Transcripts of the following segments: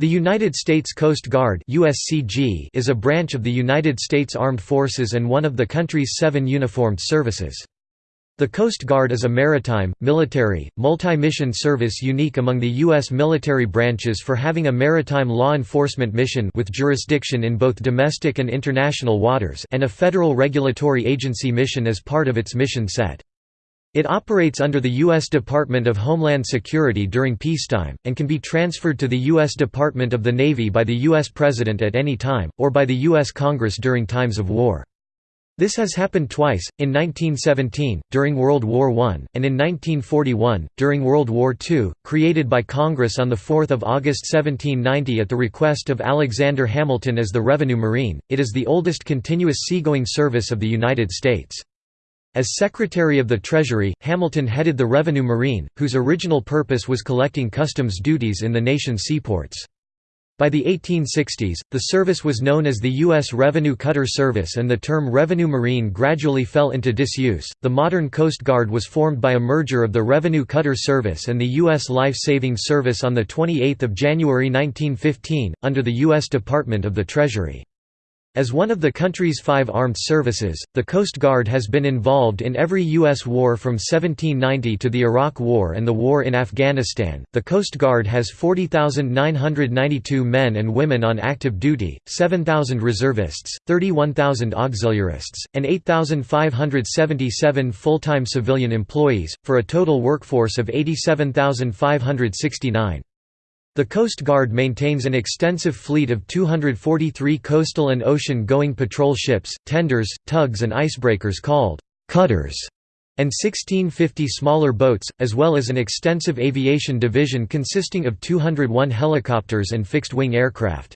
The United States Coast Guard USCG is a branch of the United States Armed Forces and one of the country's seven uniformed services. The Coast Guard is a maritime, military, multi-mission service unique among the U.S. military branches for having a maritime law enforcement mission with jurisdiction in both domestic and international waters and a federal regulatory agency mission as part of its mission set. It operates under the U.S. Department of Homeland Security during peacetime, and can be transferred to the U.S. Department of the Navy by the U.S. President at any time, or by the U.S. Congress during times of war. This has happened twice, in 1917, during World War I, and in 1941, during World War II, created by Congress on 4 August 1790 at the request of Alexander Hamilton as the Revenue Marine, it is the oldest continuous seagoing service of the United States. As Secretary of the Treasury, Hamilton headed the Revenue Marine, whose original purpose was collecting customs duties in the nation's seaports. By the 1860s, the service was known as the U.S. Revenue Cutter Service and the term Revenue Marine gradually fell into disuse. The modern Coast Guard was formed by a merger of the Revenue Cutter Service and the U.S. Life Saving Service on 28 January 1915, under the U.S. Department of the Treasury. As one of the country's five armed services, the Coast Guard has been involved in every U.S. war from 1790 to the Iraq War and the war in Afghanistan. The Coast Guard has 40,992 men and women on active duty, 7,000 reservists, 31,000 auxiliarists, and 8,577 full time civilian employees, for a total workforce of 87,569. The Coast Guard maintains an extensive fleet of 243 coastal and ocean-going patrol ships, tenders, tugs and icebreakers called «cutters» and 1650 smaller boats, as well as an extensive aviation division consisting of 201 helicopters and fixed-wing aircraft.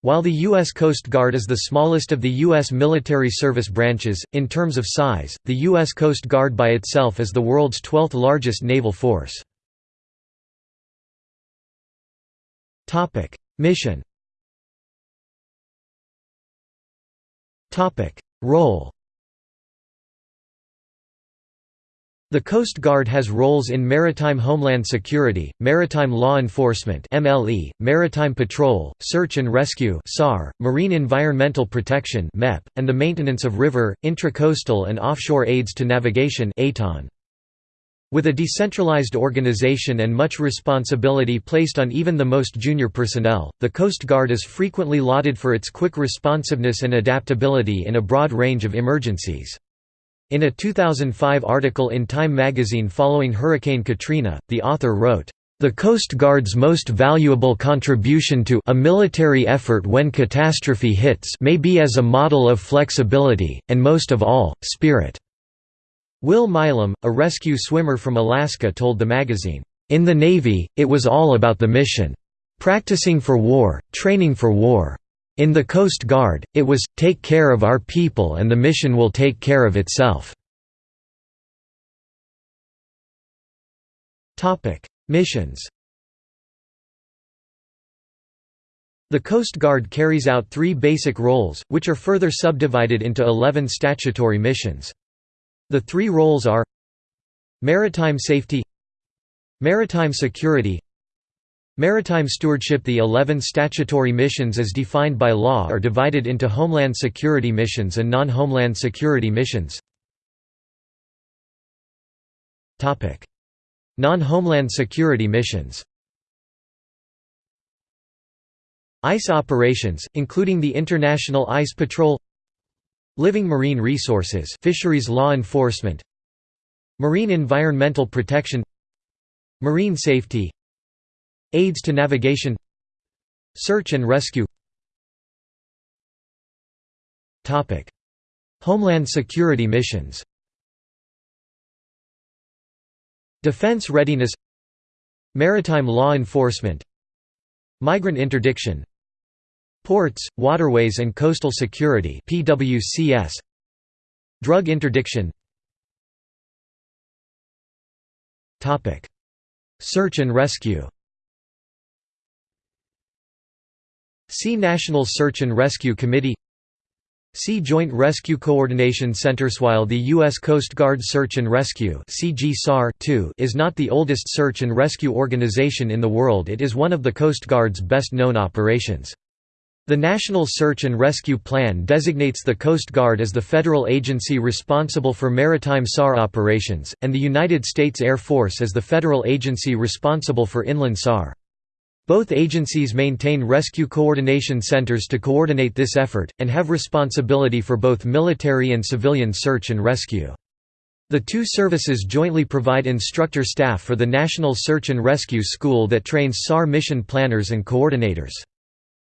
While the U.S. Coast Guard is the smallest of the U.S. military service branches, in terms of size, the U.S. Coast Guard by itself is the world's 12th largest naval force. Topic: Mission. Topic: Role. The Coast Guard has roles in maritime homeland security, maritime law enforcement (MLE), maritime patrol, search and rescue (SAR), marine environmental protection (MEP), and the maintenance of river, intracoastal and offshore aids to navigation (ATON). With a decentralized organization and much responsibility placed on even the most junior personnel, the Coast Guard is frequently lauded for its quick responsiveness and adaptability in a broad range of emergencies. In a 2005 article in Time magazine following Hurricane Katrina, the author wrote, "...the Coast Guard's most valuable contribution to a military effort when catastrophe hits may be as a model of flexibility, and most of all, spirit." Will Milam, a rescue swimmer from Alaska told the magazine, "...in the Navy, it was all about the mission. Practicing for war, training for war. In the Coast Guard, it was, take care of our people and the mission will take care of itself." Missions The Coast Guard carries out three basic roles, which are further subdivided into 11 statutory missions. The three roles are Maritime safety Maritime security Maritime stewardship. The 11 statutory missions as defined by law are divided into Homeland Security missions and non-Homeland Security missions. Non-Homeland Security missions. ICE operations, including the International Ice Patrol Living marine resources fisheries law enforcement. Marine environmental protection. Marine safety. Aids to navigation. Search and rescue. Homeland security missions. Defense readiness. Maritime law enforcement. Migrant interdiction Ports, Waterways and Coastal Security PWCS Drug interdiction Topic Search and rescue See National Search and Rescue Committee See Joint Rescue Coordination Center. While the U.S. Coast Guard Search and Rescue is not the oldest search and rescue organization in the world it is one of the Coast Guard's best-known operations. The National Search and Rescue Plan designates the Coast Guard as the federal agency responsible for maritime SAR operations, and the United States Air Force as the federal agency responsible for inland SAR. Both agencies maintain rescue coordination centers to coordinate this effort, and have responsibility for both military and civilian search and rescue. The two services jointly provide instructor staff for the National Search and Rescue School that trains SAR mission planners and coordinators.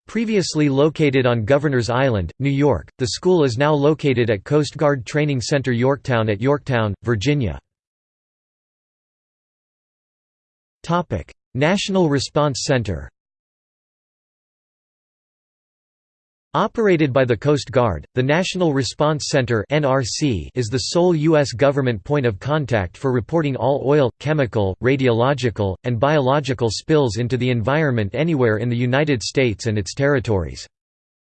Previously located on Governor's Island, New York, the school is now located at Coast Guard Training Center Yorktown at Yorktown, Virginia. National Response Center Operated by the Coast Guard, the National Response Center is the sole U.S. government point of contact for reporting all oil, chemical, radiological, and biological spills into the environment anywhere in the United States and its territories.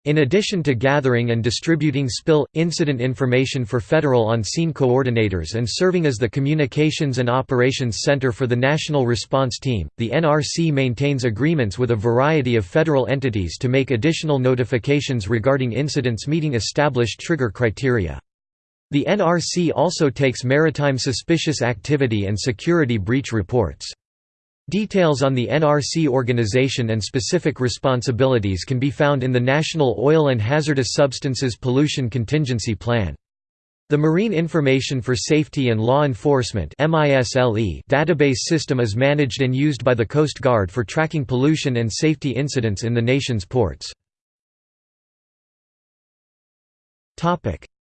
In addition to gathering and distributing spill, incident information for federal on-scene coordinators and serving as the Communications and Operations Center for the National Response Team, the NRC maintains agreements with a variety of federal entities to make additional notifications regarding incidents meeting established trigger criteria. The NRC also takes maritime suspicious activity and security breach reports. Details on the NRC organization and specific responsibilities can be found in the National Oil and Hazardous Substances Pollution Contingency Plan. The Marine Information for Safety and Law Enforcement database system is managed and used by the Coast Guard for tracking pollution and safety incidents in the nation's ports.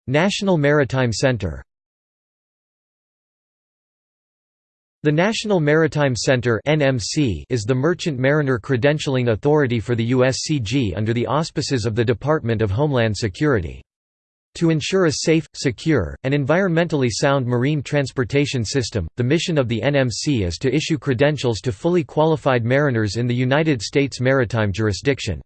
National Maritime Center The National Maritime Center is the Merchant Mariner Credentialing Authority for the USCG under the auspices of the Department of Homeland Security. To ensure a safe, secure, and environmentally sound marine transportation system, the mission of the NMC is to issue credentials to fully qualified mariners in the United States maritime jurisdiction.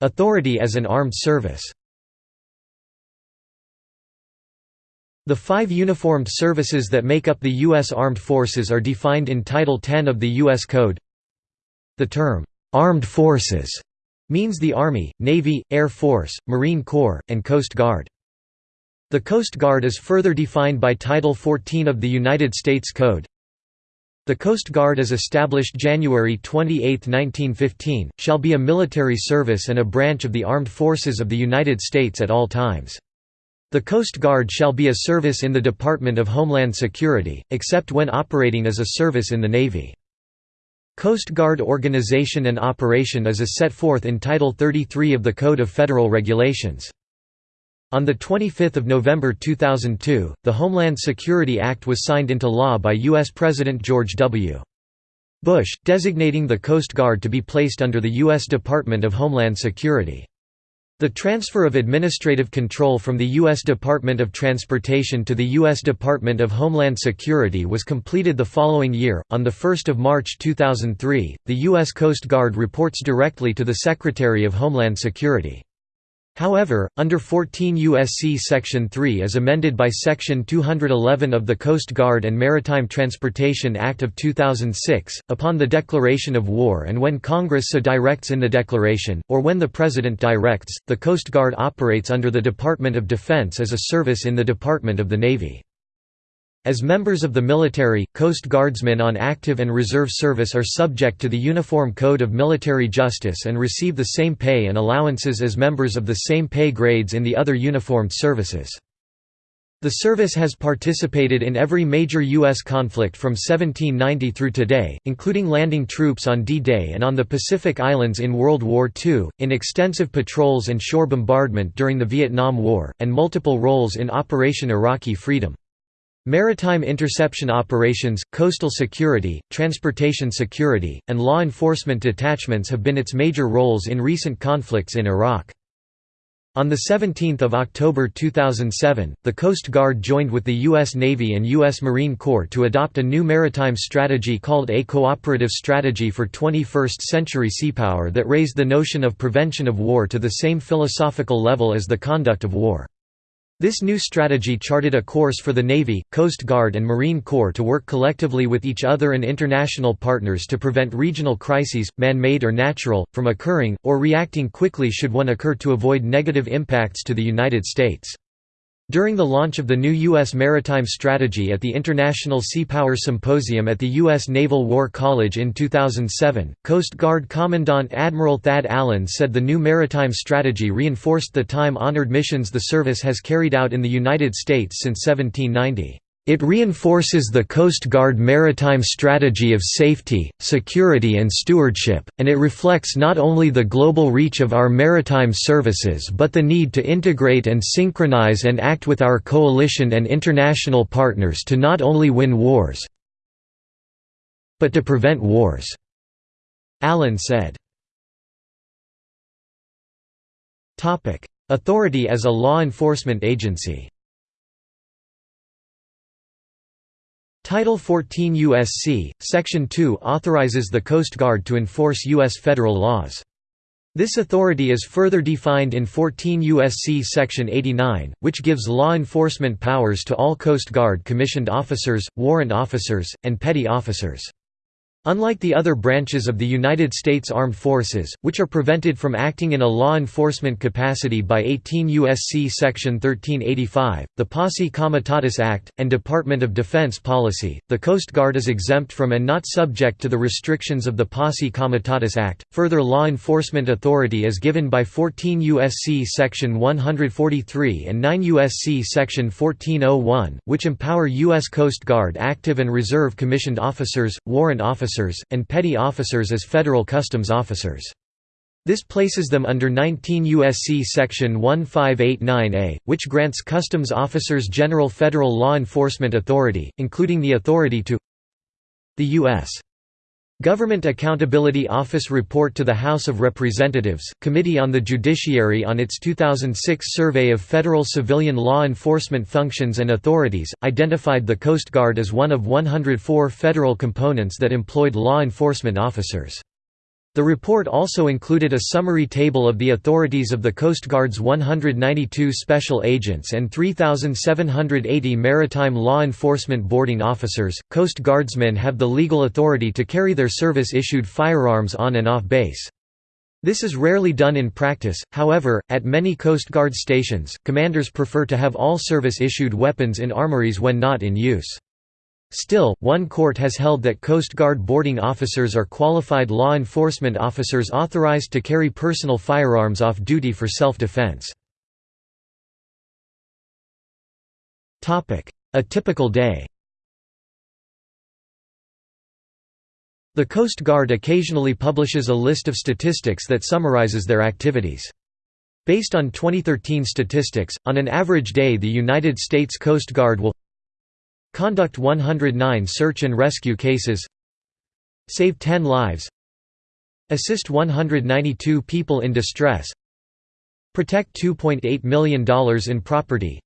Authority as an armed service The five uniformed services that make up the U.S. Armed Forces are defined in Title 10 of the U.S. Code. The term, "'Armed Forces' means the Army, Navy, Air Force, Marine Corps, and Coast Guard. The Coast Guard is further defined by Title 14 of the United States Code. The Coast Guard is established January 28, 1915, shall be a military service and a branch of the Armed Forces of the United States at all times. The Coast Guard shall be a service in the Department of Homeland Security, except when operating as a service in the Navy. Coast Guard organization and operation is as set forth in Title 33 of the Code of Federal Regulations. On 25 November 2002, the Homeland Security Act was signed into law by U.S. President George W. Bush, designating the Coast Guard to be placed under the U.S. Department of Homeland Security. The transfer of administrative control from the U.S. Department of Transportation to the U.S. Department of Homeland Security was completed the following year. On 1 March 2003, the U.S. Coast Guard reports directly to the Secretary of Homeland Security. However, under 14 U.S.C. Section 3 as amended by Section 211 of the Coast Guard and Maritime Transportation Act of 2006, upon the declaration of war and when Congress so directs in the declaration, or when the President directs, the Coast Guard operates under the Department of Defense as a service in the Department of the Navy. As members of the military, Coast Guardsmen on active and reserve service are subject to the Uniform Code of Military Justice and receive the same pay and allowances as members of the same pay grades in the other uniformed services. The service has participated in every major U.S. conflict from 1790 through today, including landing troops on D-Day and on the Pacific Islands in World War II, in extensive patrols and shore bombardment during the Vietnam War, and multiple roles in Operation Iraqi Freedom. Maritime interception operations, coastal security, transportation security, and law enforcement detachments have been its major roles in recent conflicts in Iraq. On 17 October 2007, the Coast Guard joined with the U.S. Navy and U.S. Marine Corps to adopt a new maritime strategy called a Cooperative Strategy for 21st-Century Seapower that raised the notion of prevention of war to the same philosophical level as the conduct of war. This new strategy charted a course for the Navy, Coast Guard and Marine Corps to work collectively with each other and international partners to prevent regional crises, man-made or natural, from occurring, or reacting quickly should one occur to avoid negative impacts to the United States. During the launch of the new U.S. maritime strategy at the International Seapower Symposium at the U.S. Naval War College in 2007, Coast Guard Commandant Admiral Thad Allen said the new maritime strategy reinforced the time-honored missions the service has carried out in the United States since 1790. It reinforces the Coast Guard maritime strategy of safety, security and stewardship, and it reflects not only the global reach of our maritime services but the need to integrate and synchronize and act with our coalition and international partners to not only win wars, but to prevent wars." Allen said. Authority as a law enforcement agency Title 14 U.S.C., Section 2 authorizes the Coast Guard to enforce U.S. federal laws. This authority is further defined in 14 U.S.C. Section 89, which gives law enforcement powers to all Coast Guard commissioned officers, warrant officers, and petty officers. Unlike the other branches of the United States Armed Forces, which are prevented from acting in a law enforcement capacity by 18 U.S.C. Section 1385, the Posse Comitatus Act, and Department of Defense policy, the Coast Guard is exempt from and not subject to the restrictions of the Posse Comitatus Act. Further law enforcement authority is given by 14 U.S.C. Section 143 and 9 U.S.C. Section 1401, which empower U.S. Coast Guard active and reserve commissioned officers, warrant officers, officers, and petty officers as federal customs officers. This places them under 19 U.S.C. Section 1589A, which grants customs officers general federal law enforcement authority, including the authority to the U.S. Government Accountability Office report to the House of Representatives, Committee on the Judiciary on its 2006 survey of federal civilian law enforcement functions and authorities, identified the Coast Guard as one of 104 federal components that employed law enforcement officers. The report also included a summary table of the authorities of the Coast Guard's 192 special agents and 3,780 maritime law enforcement boarding officers. Coast Guardsmen have the legal authority to carry their service issued firearms on and off base. This is rarely done in practice, however, at many Coast Guard stations, commanders prefer to have all service-issued weapons in armories when not in use. Still, one court has held that Coast Guard boarding officers are qualified law enforcement officers authorized to carry personal firearms off duty for self-defense. A typical day The Coast Guard occasionally publishes a list of statistics that summarizes their activities. Based on 2013 statistics, on an average day the United States Coast Guard will Conduct 109 search and rescue cases. Save 10 lives. Assist 192 people in distress. Protect $2.8 million in property.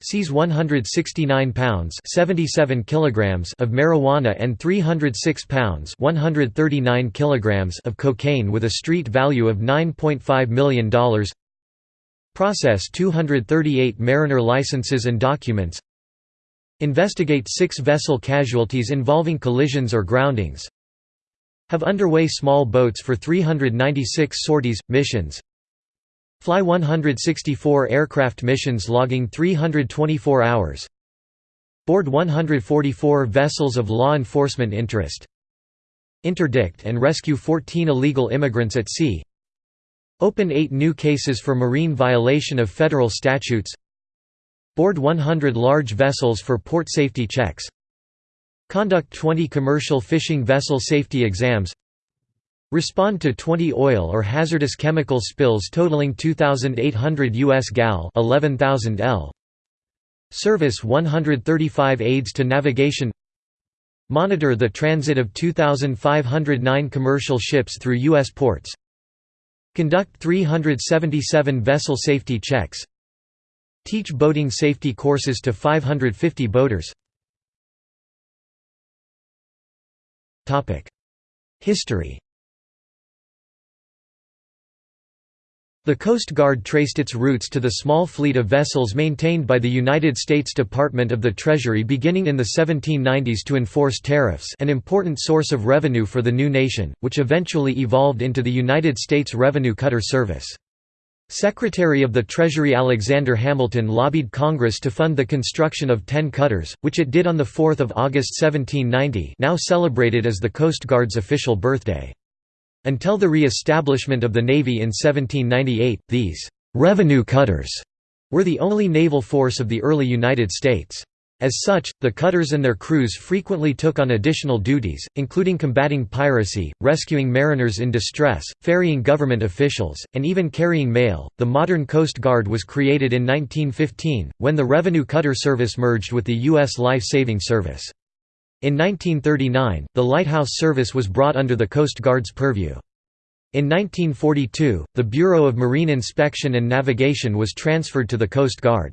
Seize 169 pounds 77 kilograms of marijuana and 306 pounds 139 kilograms of cocaine with a street value of $9.5 million Process 238 mariner licenses and documents Investigate six vessel casualties involving collisions or groundings. Have underway small boats for 396 sorties, missions. Fly 164 aircraft missions logging 324 hours. Board 144 vessels of law enforcement interest. Interdict and rescue 14 illegal immigrants at sea. Open 8 new cases for marine violation of federal statutes Board 100 large vessels for port safety checks Conduct 20 commercial fishing vessel safety exams Respond to 20 oil or hazardous chemical spills totaling 2,800 US gal 11,000 L. Service 135 aids to navigation Monitor the transit of 2,509 commercial ships through U.S. ports Conduct 377 vessel safety checks Teach boating safety courses to 550 boaters. History. The Coast Guard traced its roots to the small fleet of vessels maintained by the United States Department of the Treasury beginning in the 1790s to enforce tariffs an important source of revenue for the new nation, which eventually evolved into the United States Revenue Cutter Service. Secretary of the Treasury Alexander Hamilton lobbied Congress to fund the construction of ten cutters, which it did on 4 August 1790 now celebrated as the Coast Guard's official birthday. Until the re-establishment of the Navy in 1798, these «revenue cutters» were the only naval force of the early United States. As such, the cutters and their crews frequently took on additional duties, including combating piracy, rescuing mariners in distress, ferrying government officials, and even carrying mail. The modern Coast Guard was created in 1915, when the Revenue Cutter Service merged with the U.S. Life Saving Service. In 1939, the Lighthouse Service was brought under the Coast Guard's purview. In 1942, the Bureau of Marine Inspection and Navigation was transferred to the Coast Guard.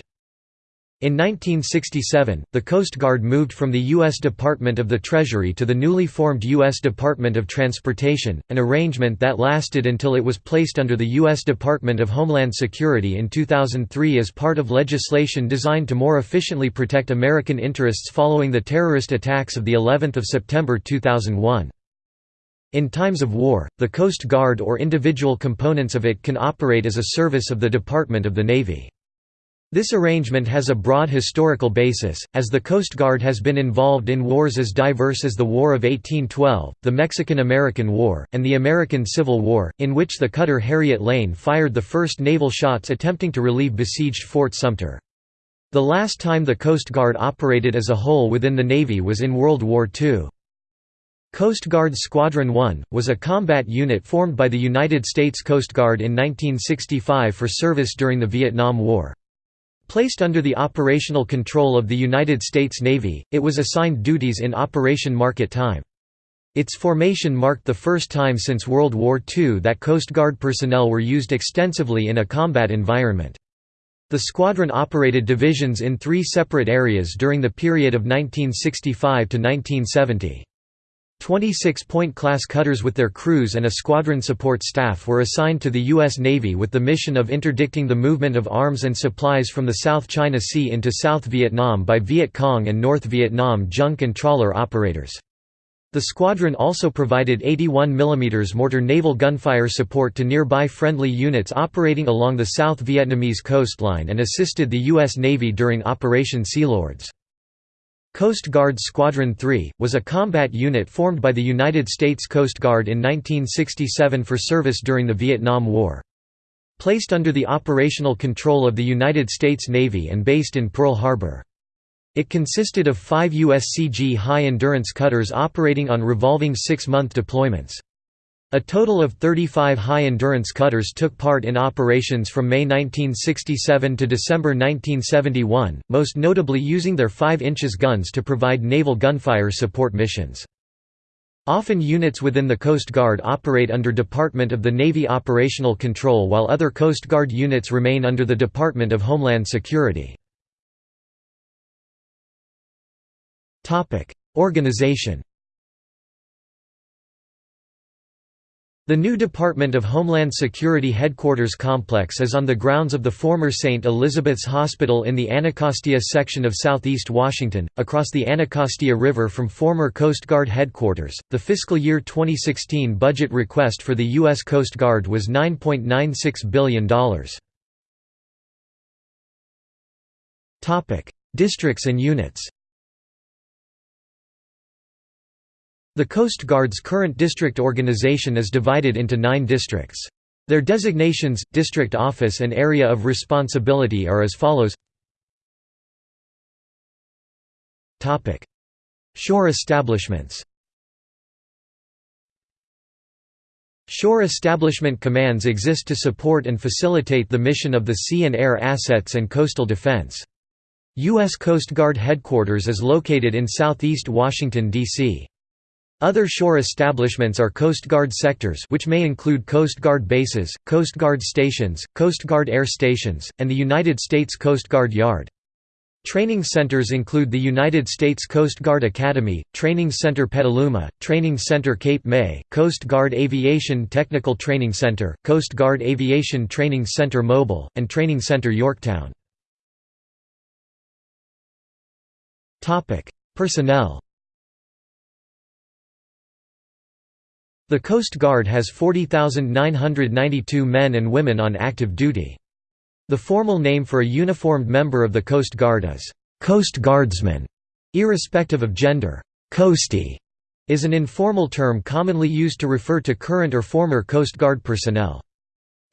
In 1967, the Coast Guard moved from the U.S. Department of the Treasury to the newly formed U.S. Department of Transportation, an arrangement that lasted until it was placed under the U.S. Department of Homeland Security in 2003 as part of legislation designed to more efficiently protect American interests following the terrorist attacks of the 11th of September 2001. In times of war, the Coast Guard or individual components of it can operate as a service of the Department of the Navy. This arrangement has a broad historical basis, as the Coast Guard has been involved in wars as diverse as the War of 1812, the Mexican–American War, and the American Civil War, in which the cutter Harriet Lane fired the first naval shots attempting to relieve besieged Fort Sumter. The last time the Coast Guard operated as a whole within the Navy was in World War II. Coast Guard Squadron 1, was a combat unit formed by the United States Coast Guard in 1965 for service during the Vietnam War. Placed under the operational control of the United States Navy, it was assigned duties in Operation Market Time. Its formation marked the first time since World War II that Coast Guard personnel were used extensively in a combat environment. The squadron operated divisions in three separate areas during the period of 1965 to 1970. 26-point class cutters with their crews and a squadron support staff were assigned to the U.S. Navy with the mission of interdicting the movement of arms and supplies from the South China Sea into South Vietnam by Viet Cong and North Vietnam junk and trawler operators. The squadron also provided 81 mm mortar naval gunfire support to nearby friendly units operating along the South Vietnamese coastline and assisted the U.S. Navy during Operation Sealords. Coast Guard Squadron 3, was a combat unit formed by the United States Coast Guard in 1967 for service during the Vietnam War. Placed under the operational control of the United States Navy and based in Pearl Harbor. It consisted of five USCG high-endurance cutters operating on revolving six-month deployments. A total of 35 high-endurance cutters took part in operations from May 1967 to December 1971, most notably using their 5 inches guns to provide naval gunfire support missions. Often units within the Coast Guard operate under Department of the Navy operational control while other Coast Guard units remain under the Department of Homeland Security. Organization The new Department of Homeland Security headquarters complex is on the grounds of the former St. Elizabeth's Hospital in the Anacostia section of southeast Washington, across the Anacostia River from former Coast Guard headquarters. The fiscal year 2016 budget request for the U.S. Coast Guard was $9.96 billion. Districts and units The Coast Guard's current district organization is divided into nine districts. Their designations, district office and area of responsibility are as follows Shore establishments Shore establishment commands exist to support and facilitate the mission of the sea and air assets and coastal defense. U.S. Coast Guard Headquarters is located in southeast Washington, D.C. Other shore establishments are Coast Guard sectors which may include Coast Guard bases, Coast Guard stations, Coast Guard air stations, and the United States Coast Guard Yard. Training centers include the United States Coast Guard Academy, Training Center Petaluma, Training Center Cape May, Coast Guard Aviation Technical Training Center, Coast Guard Aviation Training Center Mobile, and Training Center Yorktown. Personnel The Coast Guard has 40,992 men and women on active duty. The formal name for a uniformed member of the Coast Guard is, "'Coast Guardsman", irrespective of gender. "'Coastie' is an informal term commonly used to refer to current or former Coast Guard personnel.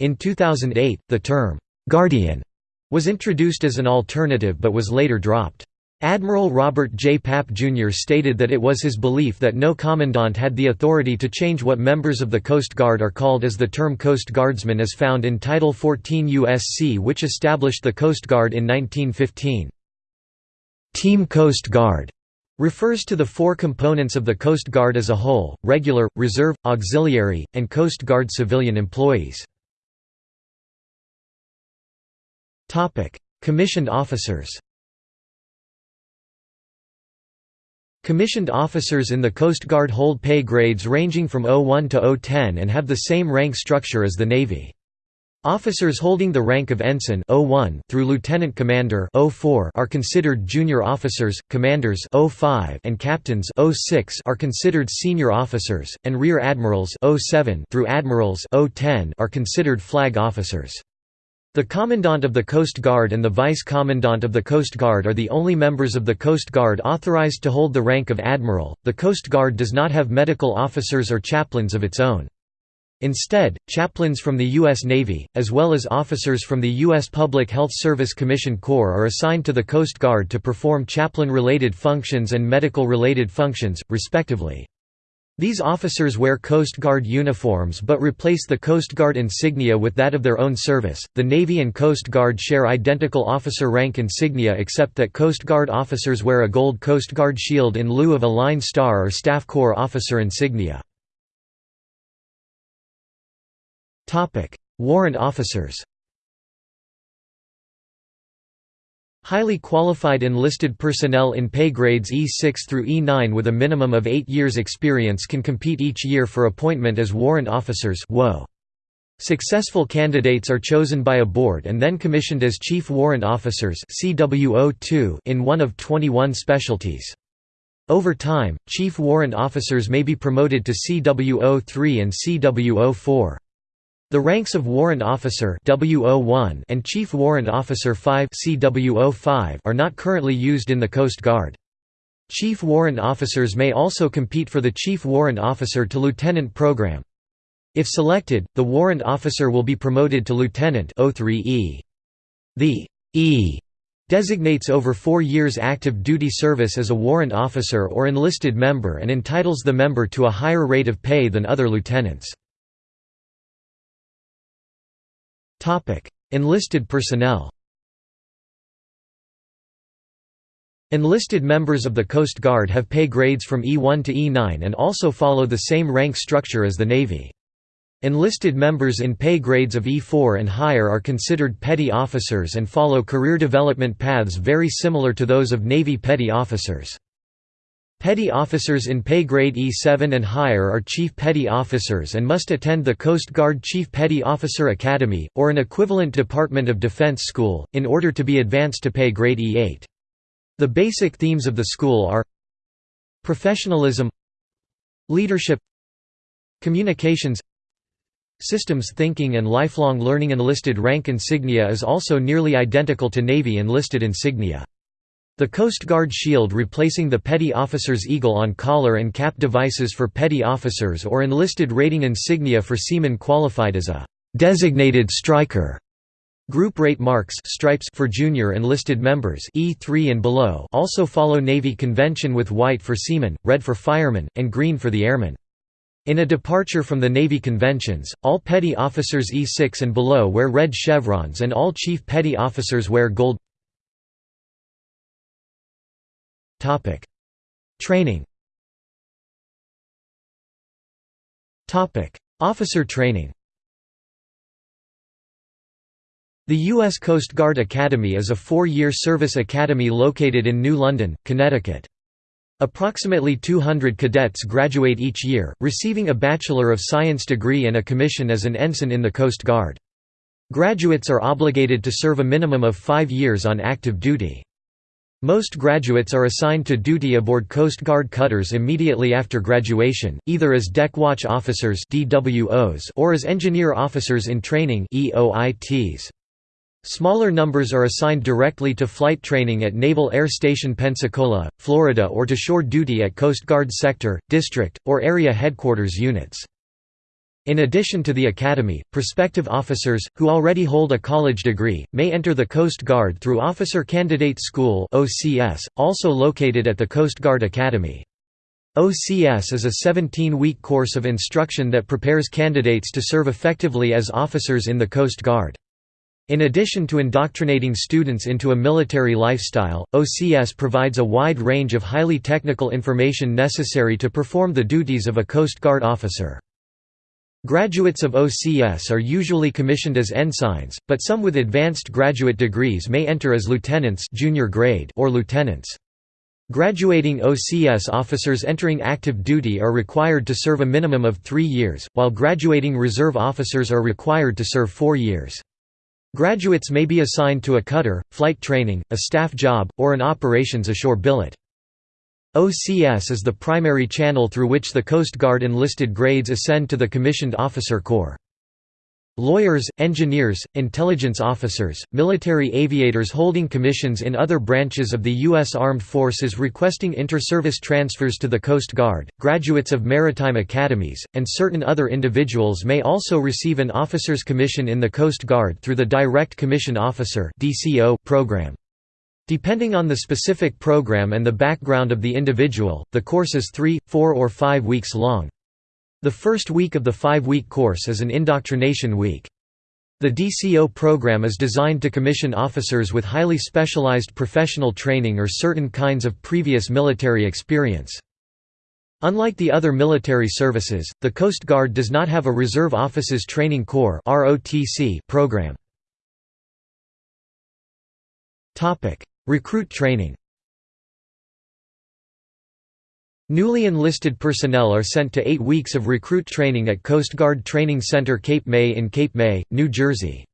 In 2008, the term, "'Guardian' was introduced as an alternative but was later dropped. Admiral Robert J. Papp Jr. stated that it was his belief that no commandant had the authority to change what members of the Coast Guard are called as the term Coast Guardsman is found in Title 14 U.S.C. which established the Coast Guard in 1915. Team Coast Guard refers to the four components of the Coast Guard as a whole, regular, reserve, auxiliary, and Coast Guard civilian employees. Commissioned officers Commissioned officers in the Coast Guard hold pay grades ranging from 01 to 010 and have the same rank structure as the Navy. Officers holding the rank of ensign 01 through lieutenant commander 04 are considered junior officers, commanders 05 and captains 06 are considered senior officers, and rear admirals 07 through admirals 010 are considered flag officers. The Commandant of the Coast Guard and the Vice Commandant of the Coast Guard are the only members of the Coast Guard authorized to hold the rank of Admiral. The Coast Guard does not have medical officers or chaplains of its own. Instead, chaplains from the U.S. Navy, as well as officers from the U.S. Public Health Service Commission Corps are assigned to the Coast Guard to perform chaplain-related functions and medical-related functions, respectively. These officers wear Coast Guard uniforms but replace the Coast Guard insignia with that of their own service. The Navy and Coast Guard share identical officer rank insignia except that Coast Guard officers wear a gold Coast Guard shield in lieu of a line star or Staff Corps officer insignia. Warrant officers. Highly qualified enlisted personnel in pay grades E6 through E9 with a minimum of 8 years experience can compete each year for appointment as warrant officers Successful candidates are chosen by a board and then commissioned as Chief Warrant Officers in one of 21 specialties. Over time, Chief Warrant Officers may be promoted to CWO3 and CWO4. The ranks of Warrant Officer W01 and Chief Warrant Officer 5 CWO5 are not currently used in the Coast Guard. Chief Warrant Officers may also compete for the Chief Warrant Officer to Lieutenant program. If selected, the Warrant Officer will be promoted to Lieutenant O3E. The E designates over four years active duty service as a warrant officer or enlisted member and entitles the member to a higher rate of pay than other lieutenants. Enlisted personnel Enlisted members of the Coast Guard have pay grades from E1 to E9 and also follow the same rank structure as the Navy. Enlisted members in pay grades of E4 and higher are considered petty officers and follow career development paths very similar to those of Navy petty officers. Petty officers in pay grade E7 and higher are Chief Petty Officers and must attend the Coast Guard Chief Petty Officer Academy, or an equivalent Department of Defense school, in order to be advanced to pay grade E8. The basic themes of the school are Professionalism Leadership Communications Systems thinking and lifelong learning Enlisted rank insignia is also nearly identical to Navy enlisted insignia. The Coast Guard shield replacing the petty officer's eagle on collar and cap devices for petty officers or enlisted rating insignia for seamen qualified as a designated striker. Group rate marks stripes for junior enlisted members E3 and below also follow Navy convention with white for seamen, red for firemen, and green for the airmen. In a departure from the Navy conventions, all petty officers E6 and below wear red chevrons and all chief petty officers wear gold Training Officer training The U.S. Coast Guard Academy is a four-year service academy located in New London, Connecticut. Approximately 200 cadets graduate each year, receiving a Bachelor of Science degree and a commission as an ensign in the Coast Guard. Graduates are obligated to serve a minimum of five years on active duty. Most graduates are assigned to duty aboard Coast Guard cutters immediately after graduation, either as Deck Watch Officers or as Engineer Officers in Training. Smaller numbers are assigned directly to flight training at Naval Air Station Pensacola, Florida or to shore duty at Coast Guard sector, district, or area headquarters units. In addition to the Academy, prospective officers, who already hold a college degree, may enter the Coast Guard through Officer Candidate School also located at the Coast Guard Academy. OCS is a 17-week course of instruction that prepares candidates to serve effectively as officers in the Coast Guard. In addition to indoctrinating students into a military lifestyle, OCS provides a wide range of highly technical information necessary to perform the duties of a Coast Guard officer. Graduates of OCS are usually commissioned as ensigns, but some with advanced graduate degrees may enter as lieutenants junior grade or lieutenants. Graduating OCS officers entering active duty are required to serve a minimum of three years, while graduating reserve officers are required to serve four years. Graduates may be assigned to a cutter, flight training, a staff job, or an operations ashore billet. OCS is the primary channel through which the Coast Guard enlisted grades ascend to the Commissioned Officer Corps. Lawyers, engineers, intelligence officers, military aviators holding commissions in other branches of the U.S. Armed Forces requesting inter-service transfers to the Coast Guard, graduates of maritime academies, and certain other individuals may also receive an officer's commission in the Coast Guard through the Direct Commission Officer program. Depending on the specific program and the background of the individual, the course is three, four or five weeks long. The first week of the five-week course is an indoctrination week. The DCO program is designed to commission officers with highly specialized professional training or certain kinds of previous military experience. Unlike the other military services, the Coast Guard does not have a Reserve Officers Training Corps program. Recruit training Newly enlisted personnel are sent to eight weeks of recruit training at Coast Guard Training Center Cape May in Cape May, New Jersey.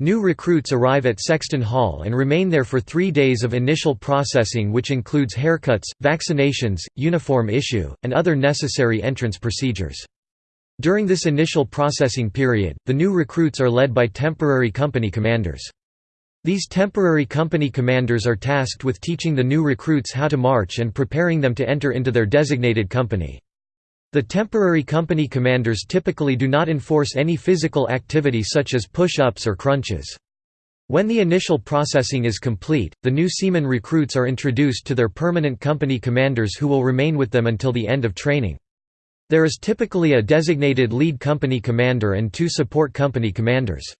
New recruits arrive at Sexton Hall and remain there for three days of initial processing which includes haircuts, vaccinations, uniform issue, and other necessary entrance procedures. During this initial processing period, the new recruits are led by temporary company commanders. These temporary company commanders are tasked with teaching the new recruits how to march and preparing them to enter into their designated company. The temporary company commanders typically do not enforce any physical activity such as push-ups or crunches. When the initial processing is complete, the new seaman recruits are introduced to their permanent company commanders who will remain with them until the end of training. There is typically a designated lead company commander and two support company commanders.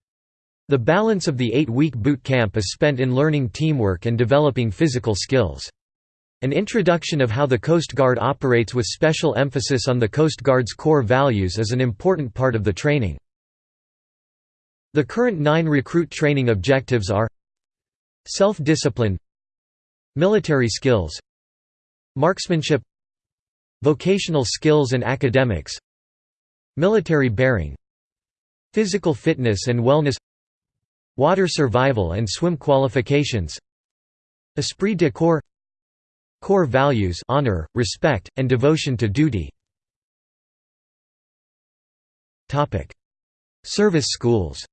The balance of the eight-week boot camp is spent in learning teamwork and developing physical skills. An introduction of how the Coast Guard operates with special emphasis on the Coast Guard's core values is an important part of the training. The current nine recruit training objectives are Self-discipline Military skills Marksmanship Vocational skills and academics Military bearing Physical fitness and wellness Water survival and swim qualifications Esprit de corps Core values honor, respect, and devotion to duty. Service schools.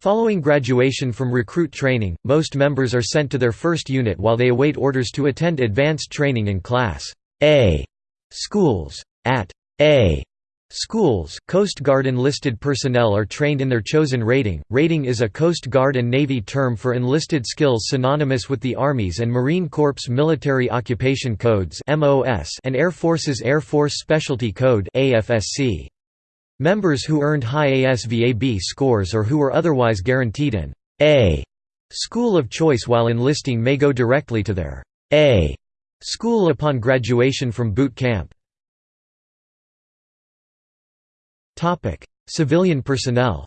Following graduation from recruit training, most members are sent to their first unit while they await orders to attend advanced training in Class A schools. At A Schools, Coast Guard enlisted personnel are trained in their chosen rating. Rating is a Coast Guard and Navy term for enlisted skills synonymous with the Army's and Marine Corps Military Occupation Codes and Air Force's Air Force Specialty Code. Members who earned high ASVAB scores or who were otherwise guaranteed an A school of choice while enlisting may go directly to their A school upon graduation from boot camp. Civilian personnel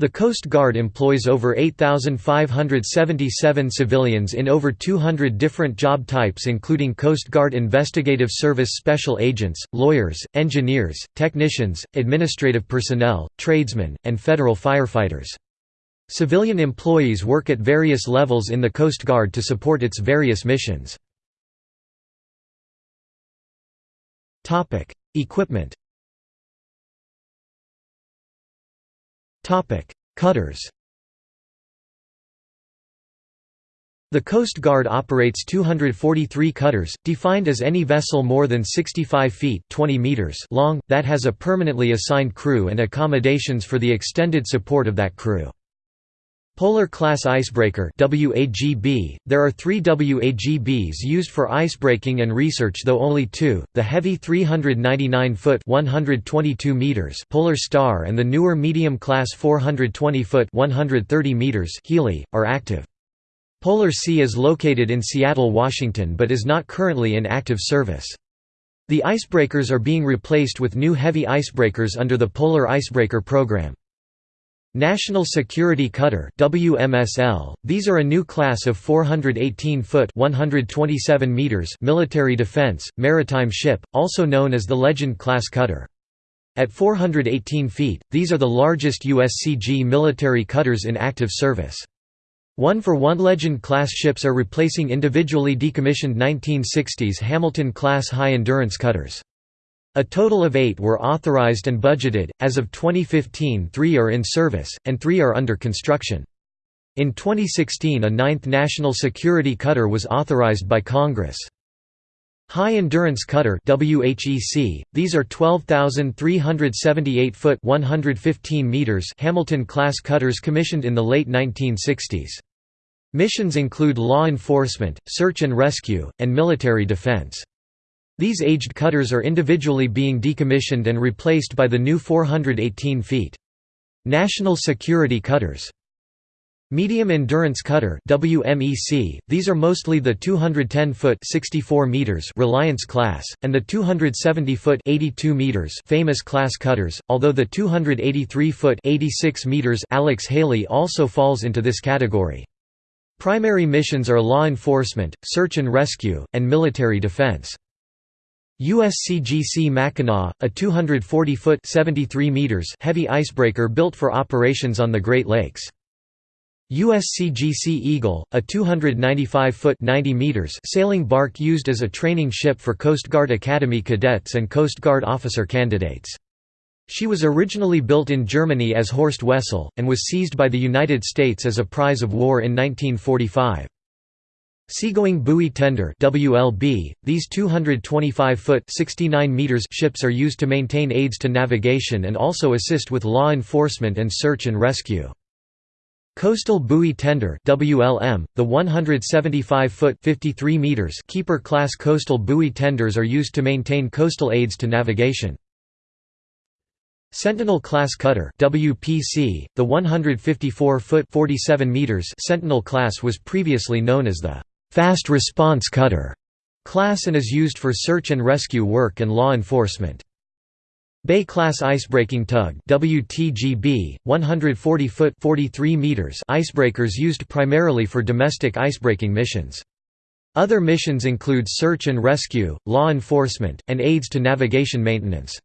The Coast Guard employs over 8,577 civilians in over 200 different job types including Coast Guard Investigative Service Special Agents, lawyers, engineers, technicians, administrative personnel, tradesmen, and federal firefighters. Civilian employees work at various levels in the Coast Guard to support its various missions. Equipment Topic: Cutters The Coast Guard operates 243 cutters, defined as any vessel more than 65 feet 20 meters long, that has a permanently assigned crew and accommodations for the extended support of that crew. Polar Class Icebreaker WAGB. There are three WAGBs used for icebreaking and research though only two, the heavy 399-foot 122 meters Polar Star and the newer medium-class 420-foot 130 meters Healy, are active. Polar Sea is located in Seattle, Washington but is not currently in active service. The icebreakers are being replaced with new heavy icebreakers under the Polar Icebreaker program. National Security Cutter WMSL. These are a new class of 418-foot (127 meters) military defense maritime ship, also known as the Legend class cutter. At 418 feet, these are the largest USCG military cutters in active service. One-for-one Legend class ships are replacing individually decommissioned 1960s Hamilton-class high-endurance cutters. A total of eight were authorized and budgeted, as of 2015 three are in service, and three are under construction. In 2016 a ninth National Security Cutter was authorized by Congress. High Endurance Cutter WHEC, these are 12,378-foot 115 meters Hamilton-class cutters commissioned in the late 1960s. Missions include law enforcement, search and rescue, and military defense. These aged cutters are individually being decommissioned and replaced by the new 418 feet. National Security Cutters Medium Endurance Cutter WMEC, these are mostly the 210-foot 64 meters Reliance class, and the 270-foot 82 meters Famous class cutters, although the 283-foot 86 meters Alex Haley also falls into this category. Primary missions are law enforcement, search and rescue, and military defense. USCGC Mackinaw, a 240-foot (73 meters) heavy icebreaker built for operations on the Great Lakes. USCGC Eagle, a 295-foot (90 meters) sailing bark used as a training ship for Coast Guard Academy cadets and Coast Guard officer candidates. She was originally built in Germany as Horst Wessel, and was seized by the United States as a prize of war in 1945. Seagoing Buoy Tender WLB, these 225-foot (69 meters) ships are used to maintain aids to navigation and also assist with law enforcement and search and rescue. Coastal Buoy Tender WLM, the 175-foot (53 meters) Keeper-class coastal buoy tenders are used to maintain coastal aids to navigation. Sentinel-class cutter WPC, the 154-foot (47 meters) Sentinel class was previously known as the fast response cutter class and is used for search and rescue work and law enforcement. Bay class icebreaking tug WTGB 140 foot 43 meters icebreakers used primarily for domestic icebreaking missions. Other missions include search and rescue, law enforcement, and aids to navigation maintenance.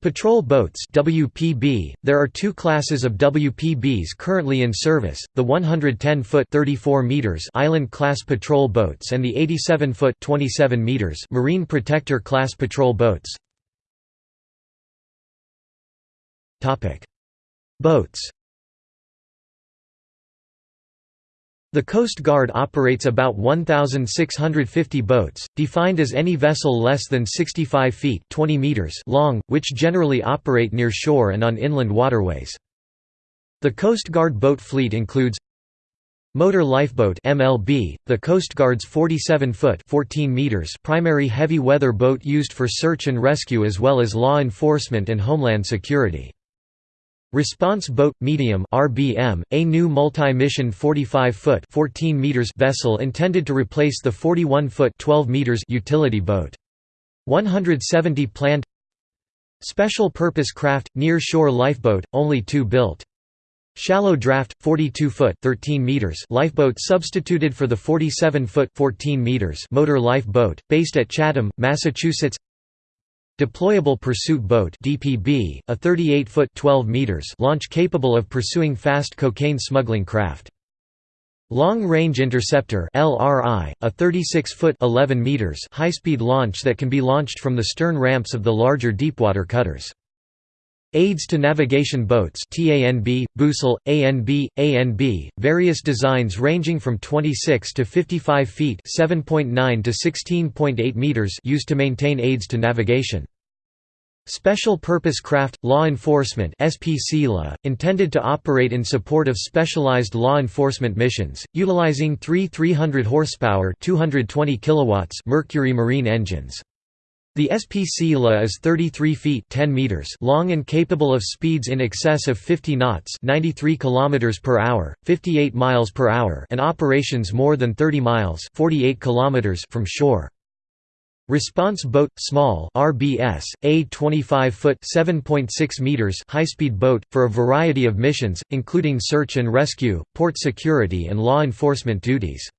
Patrol boats WPB, there are two classes of WPBs currently in service, the 110-foot 34 meters island-class patrol boats and the 87-foot 27 meters Marine Protector class patrol boats. Boats The Coast Guard operates about 1,650 boats, defined as any vessel less than 65 feet 20 meters long, which generally operate near shore and on inland waterways. The Coast Guard boat fleet includes Motor Lifeboat MLB, the Coast Guard's 47-foot 14 meters primary heavy weather boat used for search and rescue as well as law enforcement and homeland security. Response Boat Medium RBM, a new multi-mission 45-foot 14 meters vessel intended to replace the 41-foot 12 meters utility boat. 170 planned Special Purpose Craft, Near-Shore Lifeboat, only two built. Shallow draft, 42-foot (13 meters) lifeboat substituted for the 47-foot (14 meters) motor lifeboat, based at Chatham, Massachusetts. Deployable Pursuit Boat (DPB), a 38-foot (12 meters) launch capable of pursuing fast cocaine smuggling craft. Long Range Interceptor (LRI), a 36-foot (11 meters) high-speed launch that can be launched from the stern ramps of the larger deepwater cutters. Aids to Navigation Boats TANB, Boosel, ANB, ANB, various designs ranging from 26 to 55 feet 7.9 to 16.8 meters used to maintain aids to navigation. Special Purpose Craft – Law Enforcement SPCLA, intended to operate in support of specialized law enforcement missions, utilizing three 300 horsepower 220 kilowatts Mercury Marine engines. The SPCLA is 33 feet 10 meters long and capable of speeds in excess of 50 knots 93 km per hour, 58 miles per hour and operations more than 30 miles 48 km from shore. Response Boat Small RBS a 25-foot 7.6 meters high-speed boat for a variety of missions including search and rescue, port security and law enforcement duties.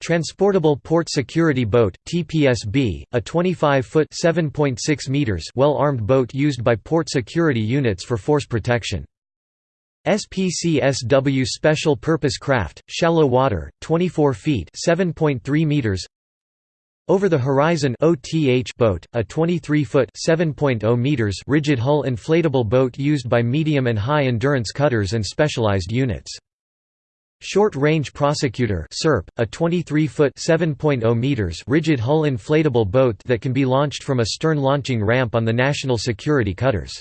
Transportable Port Security Boat TPSB, a 25-foot 7.6 meters well-armed boat used by port security units for force protection. SPCSW Special Purpose Craft, shallow water, 24 feet 7.3 meters over the Horizon OTH boat, a 23-foot (7.0 meters) rigid hull inflatable boat used by medium and high endurance cutters and specialized units. Short Range Prosecutor (SERP), a 23-foot (7.0 meters) rigid hull inflatable boat that can be launched from a stern launching ramp on the national security cutters.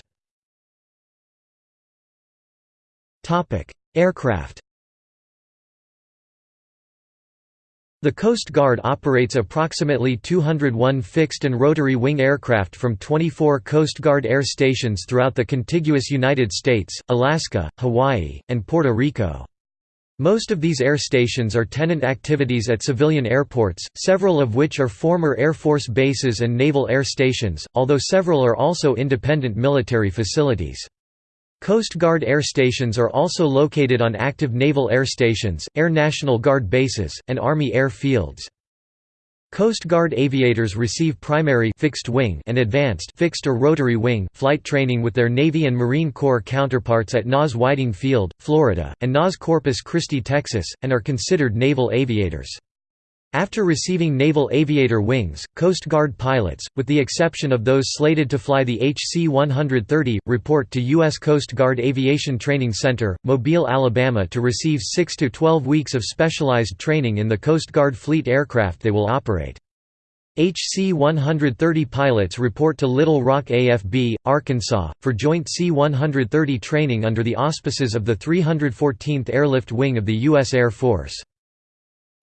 Aircraft The Coast Guard operates approximately 201 fixed and rotary wing aircraft from 24 Coast Guard air stations throughout the contiguous United States, Alaska, Hawaii, and Puerto Rico. Most of these air stations are tenant activities at civilian airports, several of which are former Air Force bases and naval air stations, although several are also independent military facilities. Coast Guard air stations are also located on active naval air stations, Air National Guard bases, and Army air fields. Coast Guard aviators receive primary fixed wing and advanced fixed or rotary wing flight training with their Navy and Marine Corps counterparts at NAS Whiting Field, Florida, and NAS Corpus Christi, Texas, and are considered naval aviators. After receiving Naval Aviator wings, Coast Guard pilots, with the exception of those slated to fly the HC-130, report to U.S. Coast Guard Aviation Training Center, Mobile, Alabama to receive 6 to 12 weeks of specialized training in the Coast Guard fleet aircraft they will operate. HC-130 pilots report to Little Rock AFB, Arkansas, for joint C-130 training under the auspices of the 314th Airlift Wing of the U.S. Air Force.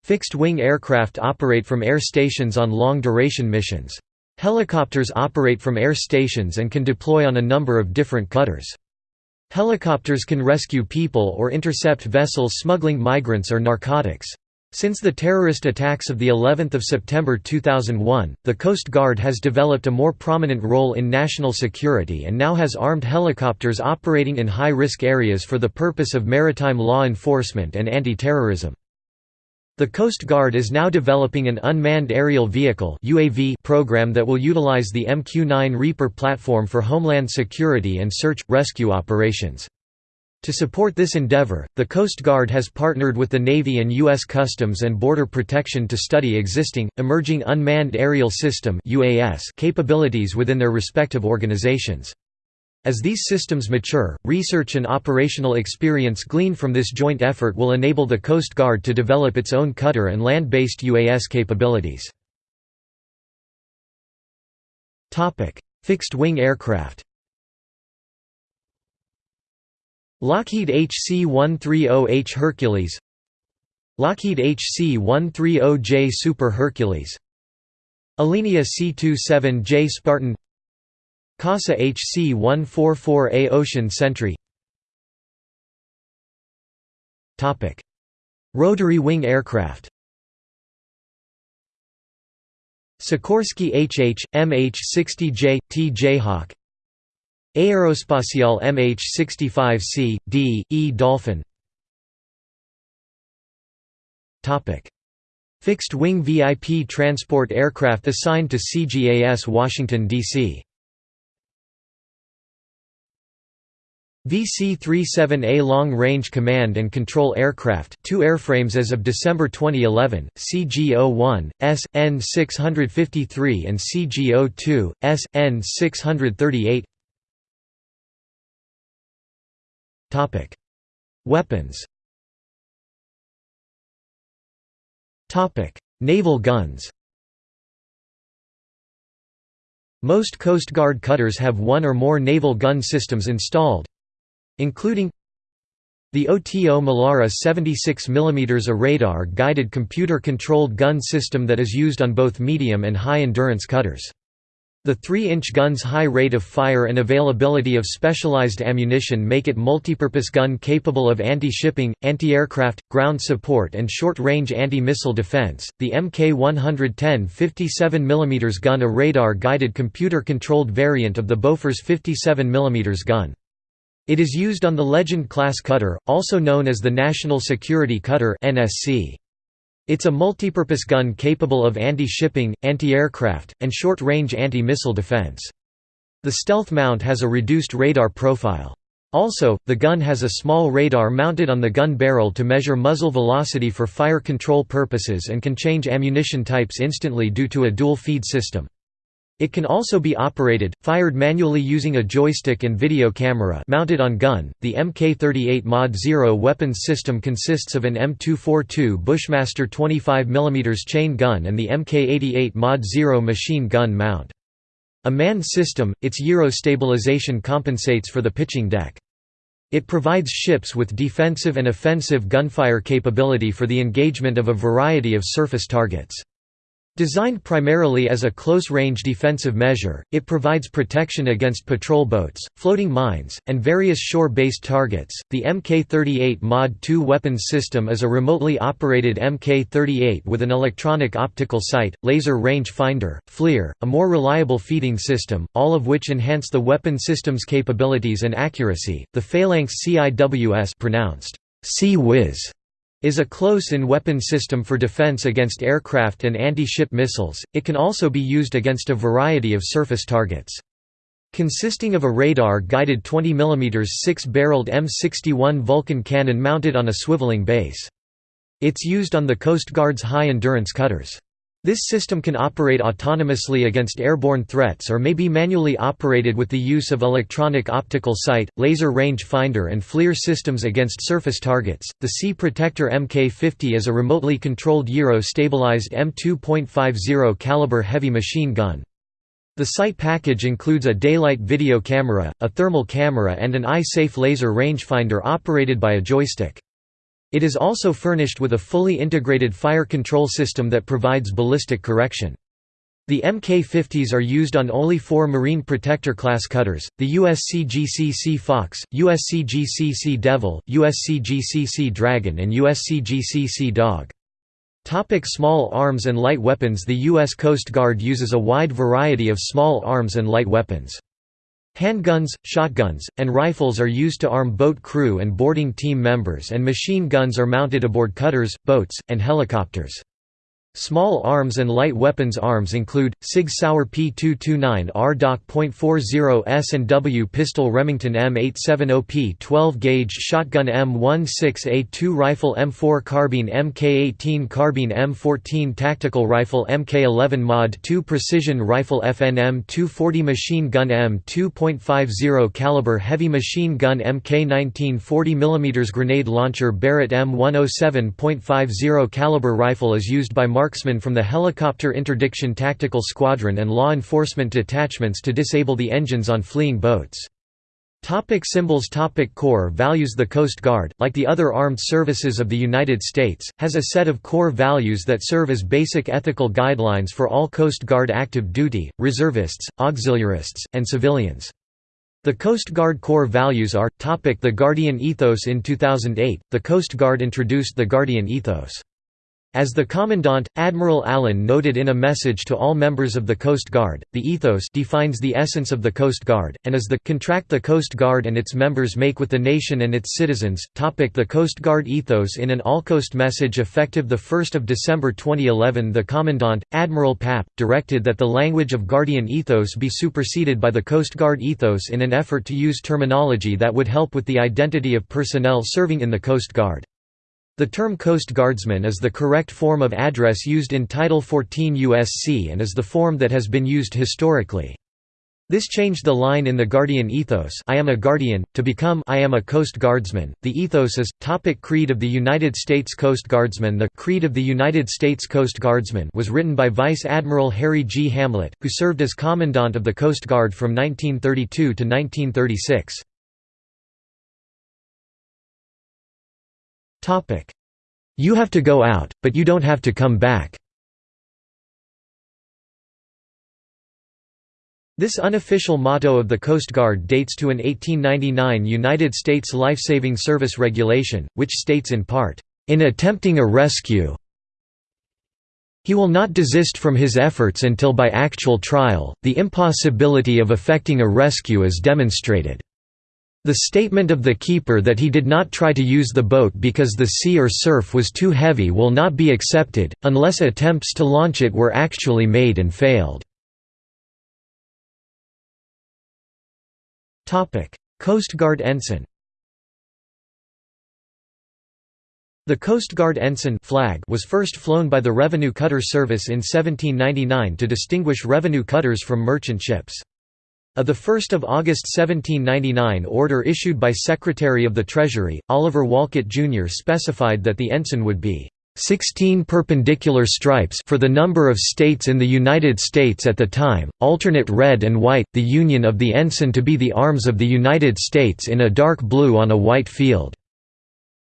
Fixed-wing aircraft operate from air stations on long-duration missions. Helicopters operate from air stations and can deploy on a number of different cutters. Helicopters can rescue people or intercept vessels smuggling migrants or narcotics. Since the terrorist attacks of the 11th of September 2001, the Coast Guard has developed a more prominent role in national security and now has armed helicopters operating in high-risk areas for the purpose of maritime law enforcement and anti-terrorism. The Coast Guard is now developing an unmanned aerial vehicle UAV program that will utilize the MQ-9 Reaper platform for homeland security and search, rescue operations. To support this endeavor, the Coast Guard has partnered with the Navy and U.S. Customs and Border Protection to study existing, emerging unmanned aerial system capabilities within their respective organizations. As these systems mature, research and operational experience gleaned from this joint effort will enable the Coast Guard to develop its own cutter and land-based UAS capabilities. Fixed-wing aircraft. Lockheed HC-130H Hercules. Lockheed HC-130J Super Hercules. Alenia C-27J Spartan CASA HC-144A Ocean Sentry. Rotary wing aircraft. Sikorsky HH, MH-60J, T Jayhawk. Aerospatiale MH-65C, D, E Dolphin. Fixed-wing VIP transport aircraft assigned to CGAS Washington, D.C. VC-37A Long-Range Command and Control Aircraft two airframes as of December 2011, CG-01, S, N-653 and CG-02, S, N-638 Weapons. Naval guns. Most Coast Guard cutters have one or more naval gun systems installed, including the OTO Melara 76 mm a radar-guided computer-controlled gun system that is used on both medium and high-endurance cutters. The 3-inch gun's high rate of fire and availability of specialized ammunition make it multipurpose gun capable of anti-shipping, anti-aircraft, ground support and short-range anti-missile defense. The Mk110 57 mm gun a radar-guided computer-controlled variant of the Bofors 57 mm gun. It is used on the Legend-class cutter, also known as the National Security Cutter (NSC). It's a multipurpose gun capable of anti-shipping, anti-aircraft, and short-range anti-missile defense. The stealth mount has a reduced radar profile. Also, the gun has a small radar mounted on the gun barrel to measure muzzle velocity for fire control purposes and can change ammunition types instantly due to a dual feed system. It can also be operated, fired manually using a joystick and video camera mounted on gun. The Mk38 Mod 0 weapons system consists of an M242 Bushmaster 25 mm chain gun and the Mk88 Mod 0 machine gun mount. A manned system, its gyro stabilization compensates for the pitching deck. It provides ships with defensive and offensive gunfire capability for the engagement of a variety of surface targets. Designed primarily as a close-range defensive measure, it provides protection against patrol boats, floating mines, and various shore-based targets. The Mk38 Mod 2 weapons system is a remotely operated Mk38 with an electronic optical sight, laser range finder, FLIR, a more reliable feeding system, all of which enhance the weapon system's capabilities and accuracy. The Phalanx CIWS pronounced C-Wiz is a close-in weapon system for defense against aircraft and anti-ship missiles, it can also be used against a variety of surface targets. Consisting of a radar-guided 20 mm six-barreled M61 Vulcan cannon mounted on a swiveling base. It's used on the Coast Guard's high-endurance cutters. This system can operate autonomously against airborne threats or may be manually operated with the use of electronic optical sight, laser range finder and FLIR systems against surface targets. The Sea Protector Mk50 is a remotely controlled gyro-stabilized M2.50 caliber heavy machine gun. The sight package includes a daylight video camera, a thermal camera and an eye-safe laser rangefinder operated by a joystick. It is also furnished with a fully integrated fire control system that provides ballistic correction. The Mk-50s are used on only four Marine Protector class cutters, the USCGC Fox, USCGC Devil, USCGC Dragon and USCGC Dog. Topic small arms and light weapons The U.S. Coast Guard uses a wide variety of small arms and light weapons. Handguns, shotguns, and rifles are used to arm boat crew and boarding team members and machine guns are mounted aboard cutters, boats, and helicopters. Small arms and light weapons arms include, Sig Sauer P229 RDoc.40 S&W pistol Remington M870P 12-gauge shotgun M16A2 rifle M4 carbine Mk18 carbine M14 tactical rifle Mk11 Mod 2 precision rifle FNM 240 machine gun M2.50 caliber heavy machine gun Mk19 40 mm grenade launcher Barrett M107.50 caliber rifle is used by marksmen from the Helicopter Interdiction Tactical Squadron and law enforcement detachments to disable the engines on fleeing boats. Topic symbols Topic Core values The Coast Guard, like the other armed services of the United States, has a set of core values that serve as basic ethical guidelines for all Coast Guard active duty, reservists, auxiliarists, and civilians. The Coast Guard core values are, topic The Guardian Ethos In 2008, the Coast Guard introduced the Guardian Ethos. As the Commandant, Admiral Allen noted in a message to all members of the Coast Guard, the ethos defines the essence of the Coast Guard, and is the contract the Coast Guard and its members make with the nation and its citizens. Topic the Coast Guard ethos In an all-coast message effective 1 December 2011 the Commandant, Admiral Papp, directed that the language of Guardian ethos be superseded by the Coast Guard ethos in an effort to use terminology that would help with the identity of personnel serving in the Coast Guard. The term Coast Guardsman is the correct form of address used in Title 14 USC and is the form that has been used historically. This changed the line in the Guardian ethos I am a Guardian, to become I am a Coast Guardsman. The ethos is, topic Creed of the United States Coast Guardsmen The Creed of the United States Coast Guardsmen was written by Vice Admiral Harry G. Hamlet, who served as Commandant of the Coast Guard from 1932 to 1936. You have to go out, but you don't have to come back. This unofficial motto of the Coast Guard dates to an 1899 United States Lifesaving Service regulation, which states in part, "...in attempting a rescue he will not desist from his efforts until by actual trial, the impossibility of effecting a rescue is demonstrated." The statement of the keeper that he did not try to use the boat because the sea or surf was too heavy will not be accepted, unless attempts to launch it were actually made and failed. Coast Guard ensign The Coast Guard ensign flag was first flown by the Revenue Cutter Service in 1799 to distinguish revenue cutters from merchant ships. A 1 August 1799 order issued by Secretary of the Treasury, Oliver Wolcott Jr. specified that the ensign would be 16 perpendicular stripes for the number of states in the United States at the time, alternate red and white, the union of the ensign to be the arms of the United States in a dark blue on a white field.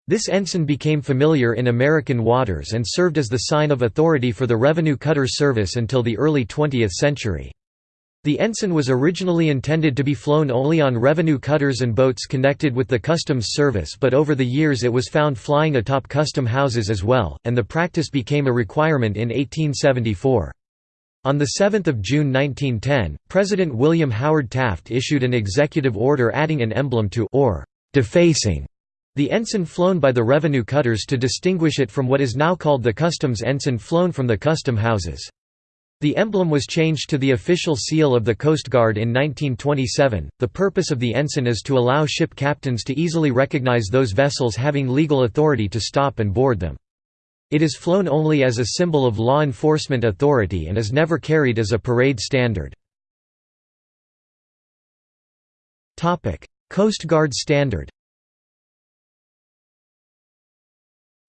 This ensign became familiar in American waters and served as the sign of authority for the revenue cutter service until the early 20th century. The ensign was originally intended to be flown only on revenue cutters and boats connected with the customs service but over the years it was found flying atop custom houses as well, and the practice became a requirement in 1874. On 7 June 1910, President William Howard Taft issued an executive order adding an emblem to or defacing the ensign flown by the revenue cutters to distinguish it from what is now called the customs ensign flown from the custom houses. The emblem was changed to the official seal of the Coast Guard in 1927. The purpose of the ensign is to allow ship captains to easily recognize those vessels having legal authority to stop and board them. It is flown only as a symbol of law enforcement authority and is never carried as a parade standard. Coast Guard Standard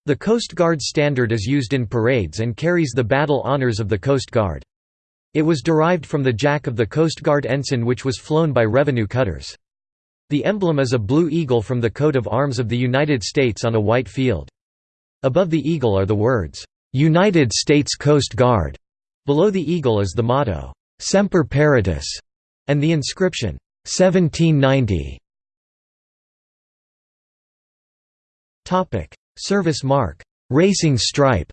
The Coast Guard standard is used in parades and carries the battle honors of the Coast Guard. It was derived from the jack of the Coast Guard ensign which was flown by revenue cutters. The emblem is a blue eagle from the coat of arms of the United States on a white field. Above the eagle are the words, "'United States Coast Guard'". Below the eagle is the motto, "'Semper Paratus' and the inscription, "'1790'". Service mark, "'Racing Stripe'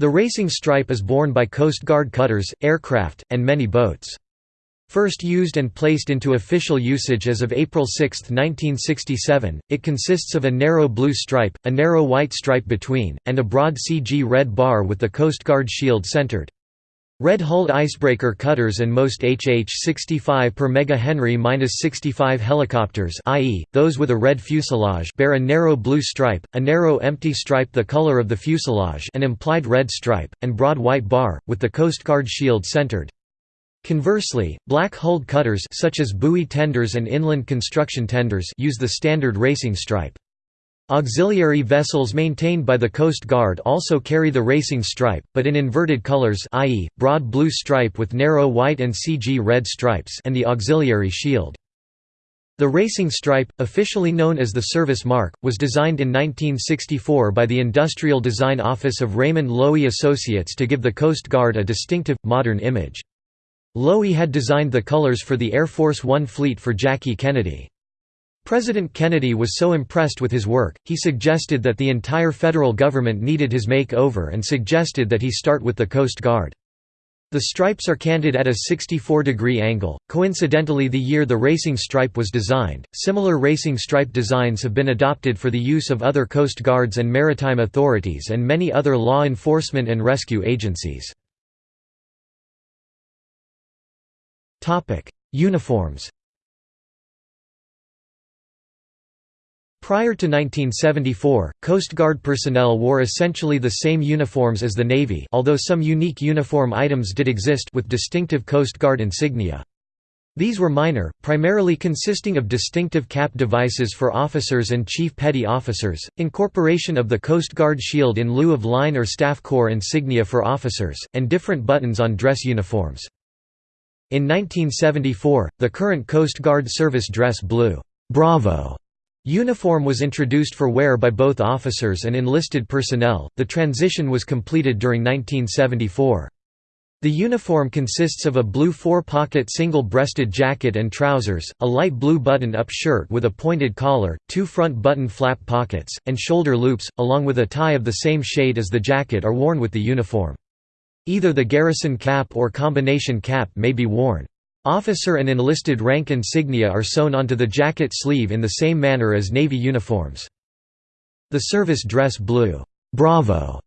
The racing stripe is borne by Coast Guard cutters, aircraft, and many boats. First used and placed into official usage as of April 6, 1967, it consists of a narrow blue stripe, a narrow white stripe between, and a broad CG red bar with the Coast Guard shield centered. Red-hulled icebreaker cutters and most HH-65 per MH-65 helicopters i.e., those with a red fuselage bear a narrow blue stripe, a narrow empty stripe the color of the fuselage an implied red stripe, and broad white bar, with the Coast Guard shield centered. Conversely, black-hulled cutters such as buoy tenders and inland construction tenders use the standard racing stripe. Auxiliary vessels maintained by the Coast Guard also carry the racing stripe, but in inverted colors i.e., broad blue stripe with narrow white and CG red stripes and the auxiliary shield. The racing stripe, officially known as the service mark, was designed in 1964 by the Industrial Design Office of Raymond Loewy Associates to give the Coast Guard a distinctive, modern image. Loewy had designed the colors for the Air Force One fleet for Jackie Kennedy. President Kennedy was so impressed with his work, he suggested that the entire federal government needed his make-over and suggested that he start with the Coast Guard. The stripes are canted at a 64-degree angle, coincidentally the year the racing stripe was designed. Similar racing stripe designs have been adopted for the use of other Coast Guards and maritime authorities and many other law enforcement and rescue agencies. Uniforms Prior to 1974, Coast Guard personnel wore essentially the same uniforms as the Navy although some unique uniform items did exist with distinctive Coast Guard insignia. These were minor, primarily consisting of distinctive cap devices for officers and chief petty officers, incorporation of the Coast Guard shield in lieu of line or staff corps insignia for officers, and different buttons on dress uniforms. In 1974, the current Coast Guard service dress blue Bravo Uniform was introduced for wear by both officers and enlisted personnel. The transition was completed during 1974. The uniform consists of a blue four-pocket single-breasted jacket and trousers, a light blue button-up shirt with a pointed collar, two front button flap pockets, and shoulder loops, along with a tie of the same shade as the jacket are worn with the uniform. Either the garrison cap or combination cap may be worn. Officer and enlisted rank insignia are sewn onto the jacket sleeve in the same manner as Navy uniforms. The service dress blue Bravo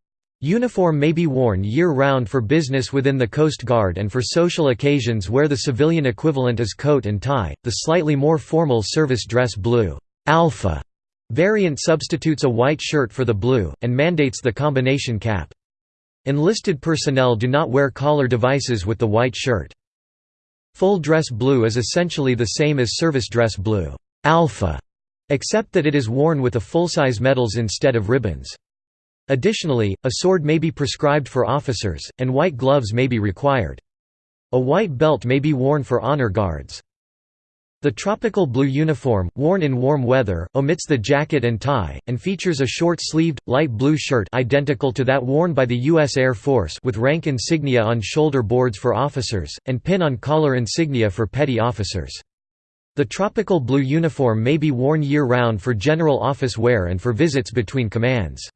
uniform may be worn year-round for business within the Coast Guard and for social occasions where the civilian equivalent is coat and tie. The slightly more formal service dress blue Alpha variant substitutes a white shirt for the blue, and mandates the combination cap. Enlisted personnel do not wear collar devices with the white shirt. Full dress blue is essentially the same as service dress blue alpha, except that it is worn with a full-size medals instead of ribbons. Additionally, a sword may be prescribed for officers, and white gloves may be required. A white belt may be worn for honor guards. The tropical blue uniform, worn in warm weather, omits the jacket and tie, and features a short-sleeved, light blue shirt identical to that worn by the U.S. Air Force with rank insignia on shoulder boards for officers, and pin-on collar insignia for petty officers. The tropical blue uniform may be worn year-round for general office wear and for visits between commands.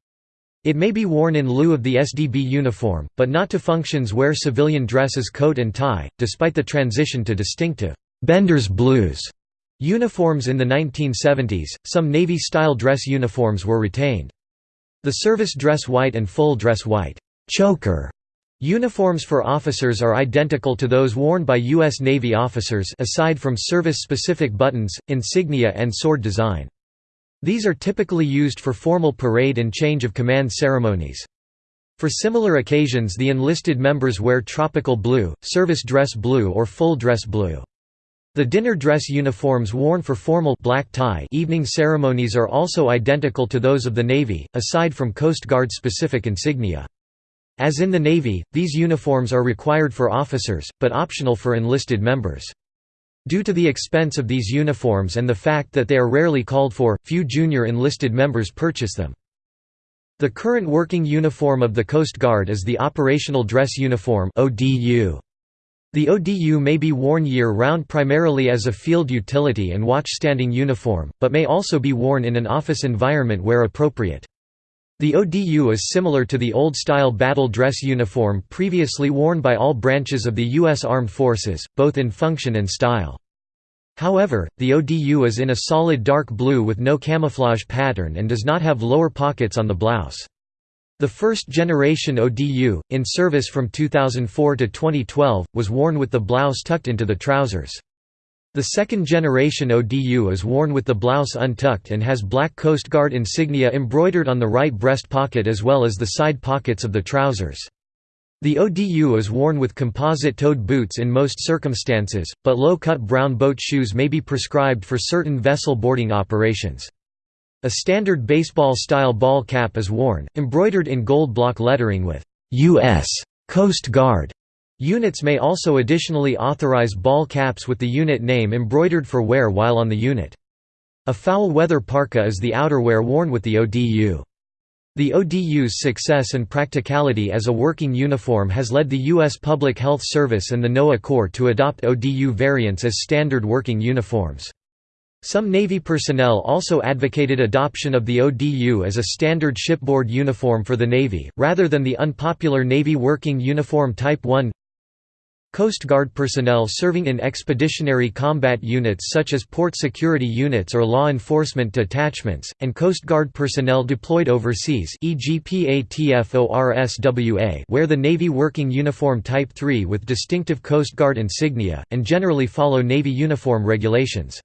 It may be worn in lieu of the SDB uniform, but not to functions where civilian dress is coat and tie, despite the transition to distinctive Bender's Blues uniforms in the 1970s, some Navy-style dress uniforms were retained. The service dress white and full dress white choker uniforms for officers are identical to those worn by U.S. Navy officers aside from service-specific buttons, insignia and sword design. These are typically used for formal parade and change of command ceremonies. For similar occasions the enlisted members wear tropical blue, service dress blue or full dress blue. The dinner dress uniforms worn for formal black tie evening ceremonies are also identical to those of the Navy, aside from Coast Guard specific insignia. As in the Navy, these uniforms are required for officers, but optional for enlisted members. Due to the expense of these uniforms and the fact that they are rarely called for, few junior enlisted members purchase them. The current working uniform of the Coast Guard is the Operational Dress Uniform ODU. The ODU may be worn year-round primarily as a field utility and watchstanding uniform, but may also be worn in an office environment where appropriate. The ODU is similar to the old-style battle dress uniform previously worn by all branches of the U.S. Armed Forces, both in function and style. However, the ODU is in a solid dark blue with no camouflage pattern and does not have lower pockets on the blouse. The first generation ODU, in service from 2004 to 2012, was worn with the blouse tucked into the trousers. The second generation ODU is worn with the blouse untucked and has black Coast Guard insignia embroidered on the right breast pocket as well as the side pockets of the trousers. The ODU is worn with composite-toed boots in most circumstances, but low-cut brown boat shoes may be prescribed for certain vessel boarding operations. A standard baseball-style ball cap is worn, embroidered in gold block lettering with U.S. Coast Guard. Units may also additionally authorize ball caps with the unit name embroidered for wear while on the unit. A foul weather parka is the outerwear worn with the ODU. The ODU's success and practicality as a working uniform has led the U.S. Public Health Service and the NOAA Corps to adopt ODU variants as standard working uniforms. Some Navy personnel also advocated adoption of the ODU as a standard shipboard uniform for the Navy, rather than the unpopular Navy Working Uniform Type 1 Coast Guard personnel serving in expeditionary combat units such as port security units or law enforcement detachments, and Coast Guard personnel deployed overseas e.g. PATFORSWA wear the Navy Working Uniform Type 3 with distinctive Coast Guard insignia, and generally follow Navy uniform regulations.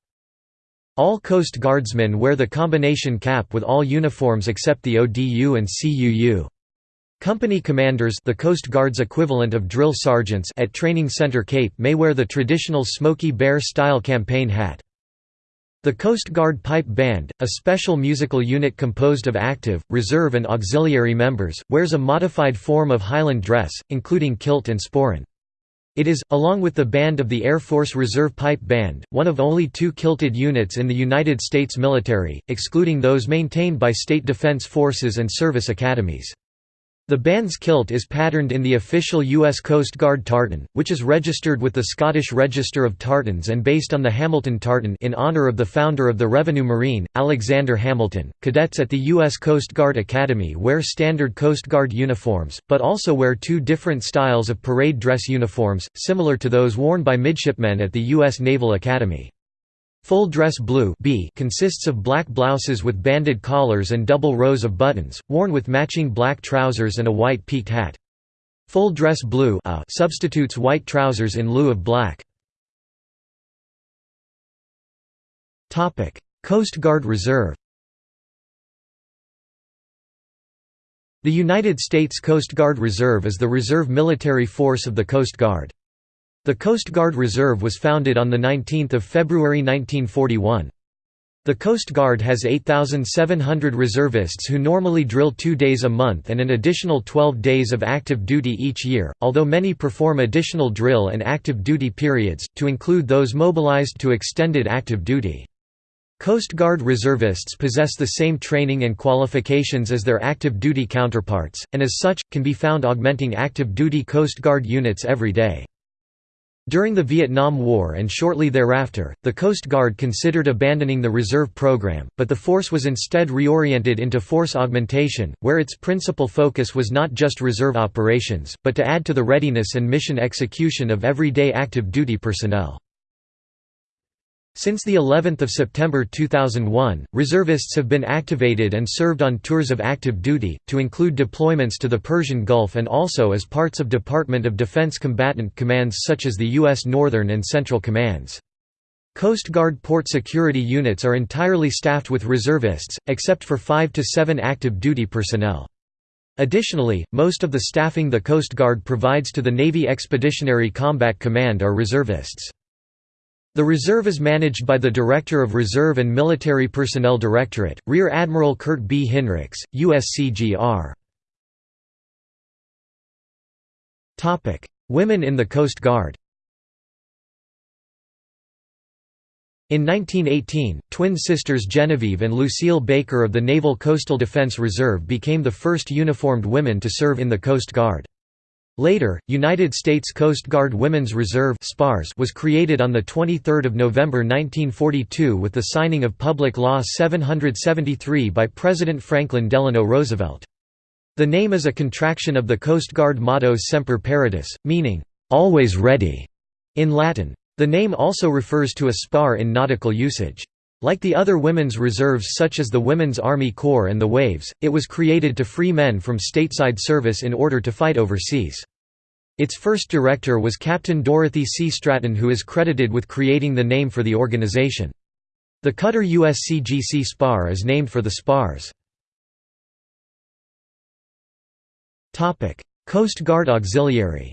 All Coast Guardsmen wear the combination cap with all uniforms except the ODU and CUU. Company commanders the Coast Guard's equivalent of drill sergeants at Training Center Cape may wear the traditional Smoky Bear-style campaign hat. The Coast Guard Pipe Band, a special musical unit composed of active, reserve and auxiliary members, wears a modified form of Highland dress, including kilt and sporran. It is, along with the band of the Air Force Reserve Pipe Band, one of only two kilted units in the United States military, excluding those maintained by state defense forces and service academies. The band's kilt is patterned in the official U.S. Coast Guard tartan, which is registered with the Scottish Register of Tartans and based on the Hamilton tartan in honor of the founder of the Revenue Marine, Alexander Hamilton. Cadets at the U.S. Coast Guard Academy wear standard Coast Guard uniforms, but also wear two different styles of parade dress uniforms, similar to those worn by midshipmen at the U.S. Naval Academy. Full dress blue B consists of black blouses with banded collars and double rows of buttons, worn with matching black trousers and a white peaked hat. Full dress blue A substitutes white trousers in lieu of black. Coast Guard Reserve The United States Coast Guard Reserve is the reserve military force of the Coast Guard. The Coast Guard Reserve was founded on 19 February 1941. The Coast Guard has 8,700 reservists who normally drill two days a month and an additional 12 days of active duty each year, although many perform additional drill and active duty periods, to include those mobilized to extended active duty. Coast Guard reservists possess the same training and qualifications as their active duty counterparts, and as such, can be found augmenting active duty Coast Guard units every day. During the Vietnam War and shortly thereafter, the Coast Guard considered abandoning the reserve program, but the force was instead reoriented into force augmentation, where its principal focus was not just reserve operations, but to add to the readiness and mission execution of everyday active duty personnel. Since the 11th of September 2001, reservists have been activated and served on tours of active duty, to include deployments to the Persian Gulf and also as parts of Department of Defense combatant commands such as the U.S. Northern and Central Commands. Coast Guard port security units are entirely staffed with reservists, except for 5 to 7 active duty personnel. Additionally, most of the staffing the Coast Guard provides to the Navy Expeditionary Combat Command are reservists. The reserve is managed by the Director of Reserve and Military Personnel Directorate, Rear Admiral Kurt B. Hinrichs, USCGR. Women in the Coast Guard In 1918, twin sisters Genevieve and Lucille Baker of the Naval Coastal Defense Reserve became the first uniformed women to serve in the Coast Guard. Later, United States Coast Guard Women's Reserve was created on 23 November 1942 with the signing of Public Law 773 by President Franklin Delano Roosevelt. The name is a contraction of the Coast Guard motto Semper Paratus, meaning, "'always ready' in Latin. The name also refers to a spar in nautical usage. Like the other women's reserves such as the Women's Army Corps and the Waves, it was created to free men from stateside service in order to fight overseas. Its first director was Captain Dorothy C. Stratton who is credited with creating the name for the organization. The cutter USCGC Spar is named for the spars. Coast Guard Auxiliary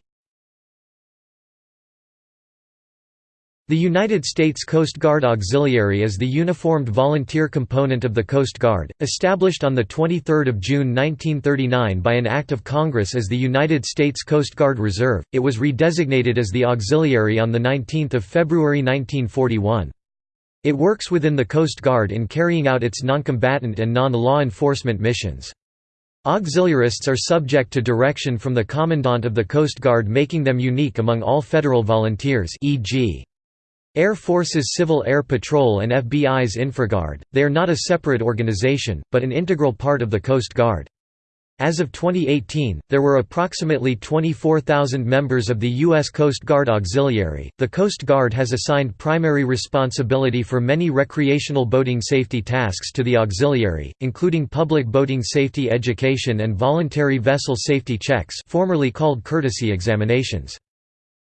The United States Coast Guard Auxiliary is the uniformed volunteer component of the Coast Guard, established on 23 June 1939 by an Act of Congress as the United States Coast Guard Reserve, it was redesignated as the Auxiliary on 19 February 1941. It works within the Coast Guard in carrying out its noncombatant and non-law enforcement missions. Auxiliarists are subject to direction from the Commandant of the Coast Guard making them unique among all federal volunteers e.g. Air Force's Civil Air Patrol and FBI's InfraGard, they are not a separate organization, but an integral part of the Coast Guard. As of 2018, there were approximately 24,000 members of the U.S. Coast Guard Auxiliary. The Coast Guard has assigned primary responsibility for many recreational boating safety tasks to the Auxiliary, including public boating safety education and voluntary vessel safety checks, formerly called courtesy examinations.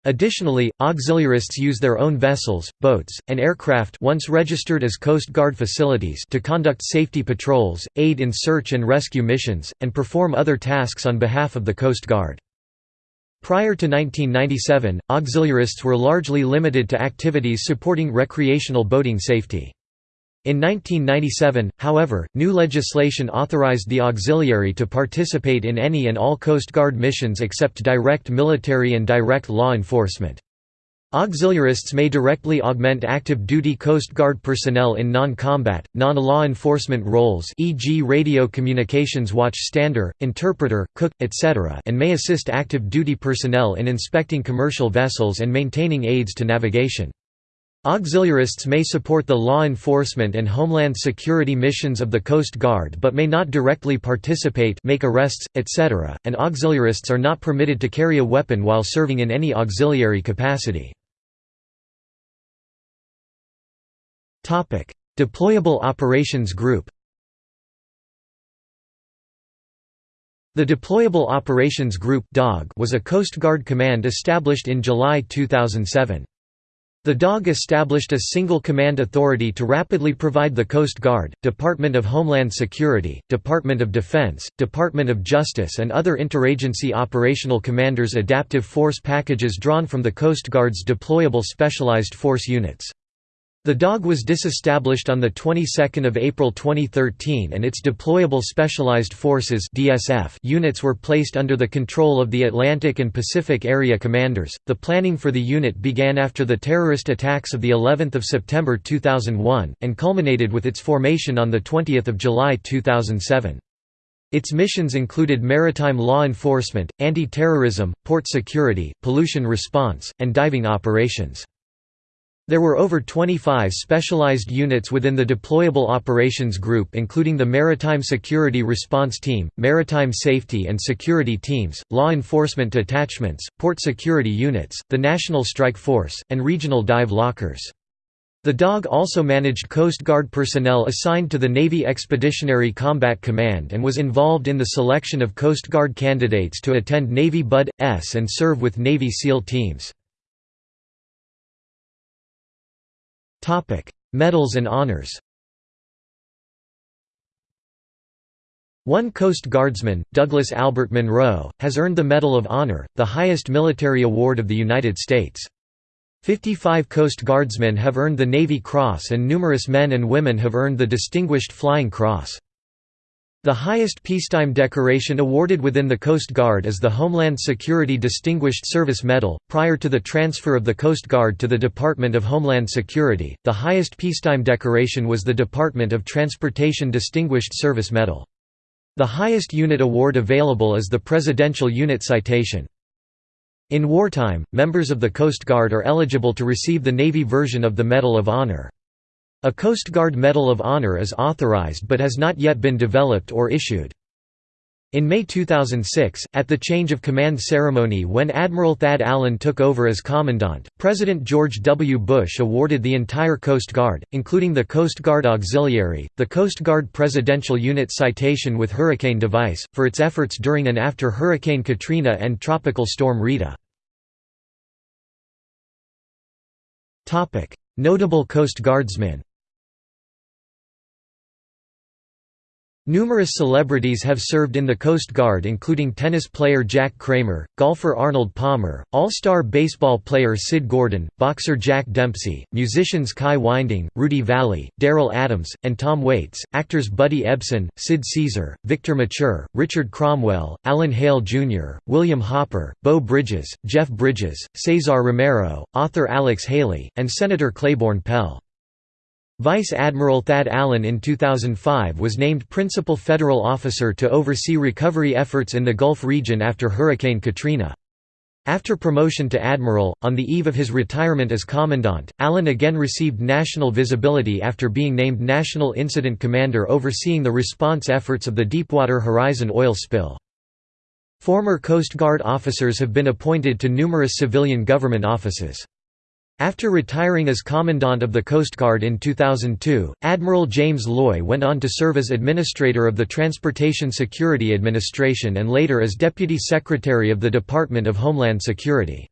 Additionally, auxiliarists use their own vessels, boats, and aircraft once registered as Coast Guard facilities to conduct safety patrols, aid in search and rescue missions, and perform other tasks on behalf of the Coast Guard. Prior to 1997, auxiliarists were largely limited to activities supporting recreational boating safety. In 1997, however, new legislation authorized the auxiliary to participate in any and all Coast Guard missions except direct military and direct law enforcement. Auxiliarists may directly augment active duty Coast Guard personnel in non-combat, non-law enforcement roles e.g. radio communications watchstander, interpreter, cook, etc. and may assist active duty personnel in inspecting commercial vessels and maintaining aids to navigation. Auxiliarists may support the law enforcement and homeland security missions of the Coast Guard but may not directly participate make arrests, etc., and auxiliarists are not permitted to carry a weapon while serving in any auxiliary capacity. Deployable Operations Group The Deployable Operations Group was a Coast Guard command established in July 2007. The DOG established a single command authority to rapidly provide the Coast Guard, Department of Homeland Security, Department of Defense, Department of Justice and other interagency operational commanders adaptive force packages drawn from the Coast Guard's deployable specialized force units. The DOG was disestablished on the 22nd of April 2013 and its deployable specialized forces (DSF) units were placed under the control of the Atlantic and Pacific Area Commanders. The planning for the unit began after the terrorist attacks of the 11th of September 2001 and culminated with its formation on the 20th of July 2007. Its missions included maritime law enforcement, anti-terrorism, port security, pollution response, and diving operations. There were over 25 specialized units within the Deployable Operations Group including the Maritime Security Response Team, Maritime Safety and Security Teams, Law Enforcement Detachments, Port Security Units, the National Strike Force, and Regional Dive Lockers. The DOG also managed Coast Guard personnel assigned to the Navy Expeditionary Combat Command and was involved in the selection of Coast Guard candidates to attend Navy BUD.S and serve with Navy SEAL teams. Medals and honors One Coast Guardsman, Douglas Albert Monroe, has earned the Medal of Honor, the highest military award of the United States. Fifty-five Coast Guardsmen have earned the Navy Cross and numerous men and women have earned the Distinguished Flying Cross. The highest peacetime decoration awarded within the Coast Guard is the Homeland Security Distinguished Service Medal. Prior to the transfer of the Coast Guard to the Department of Homeland Security, the highest peacetime decoration was the Department of Transportation Distinguished Service Medal. The highest unit award available is the Presidential Unit Citation. In wartime, members of the Coast Guard are eligible to receive the Navy version of the Medal of Honor. A Coast Guard Medal of Honor is authorized but has not yet been developed or issued. In May 2006, at the change of command ceremony when Admiral Thad Allen took over as Commandant, President George W. Bush awarded the entire Coast Guard, including the Coast Guard Auxiliary, the Coast Guard Presidential Unit Citation with Hurricane Device, for its efforts during and after Hurricane Katrina and Tropical Storm Rita. Notable Coast Guardsmen Numerous celebrities have served in the Coast Guard including tennis player Jack Kramer, golfer Arnold Palmer, all-star baseball player Sid Gordon, boxer Jack Dempsey, musicians Kai Winding, Rudy Vallee, Derroll Adams, and Tom Waits, actors Buddy Ebsen, Sid Caesar, Victor Mature, Richard Cromwell, Alan Hale Jr., William Hopper, Beau Bridges, Jeff Bridges, Cesar Romero, author Alex Haley, and Senator Claiborne Pell. Vice Admiral Thad Allen in 2005 was named Principal Federal Officer to oversee recovery efforts in the Gulf region after Hurricane Katrina. After promotion to admiral, on the eve of his retirement as commandant, Allen again received national visibility after being named National Incident Commander overseeing the response efforts of the Deepwater Horizon oil spill. Former Coast Guard officers have been appointed to numerous civilian government offices. After retiring as Commandant of the Coast Guard in 2002, Admiral James Loy went on to serve as Administrator of the Transportation Security Administration and later as Deputy Secretary of the Department of Homeland Security.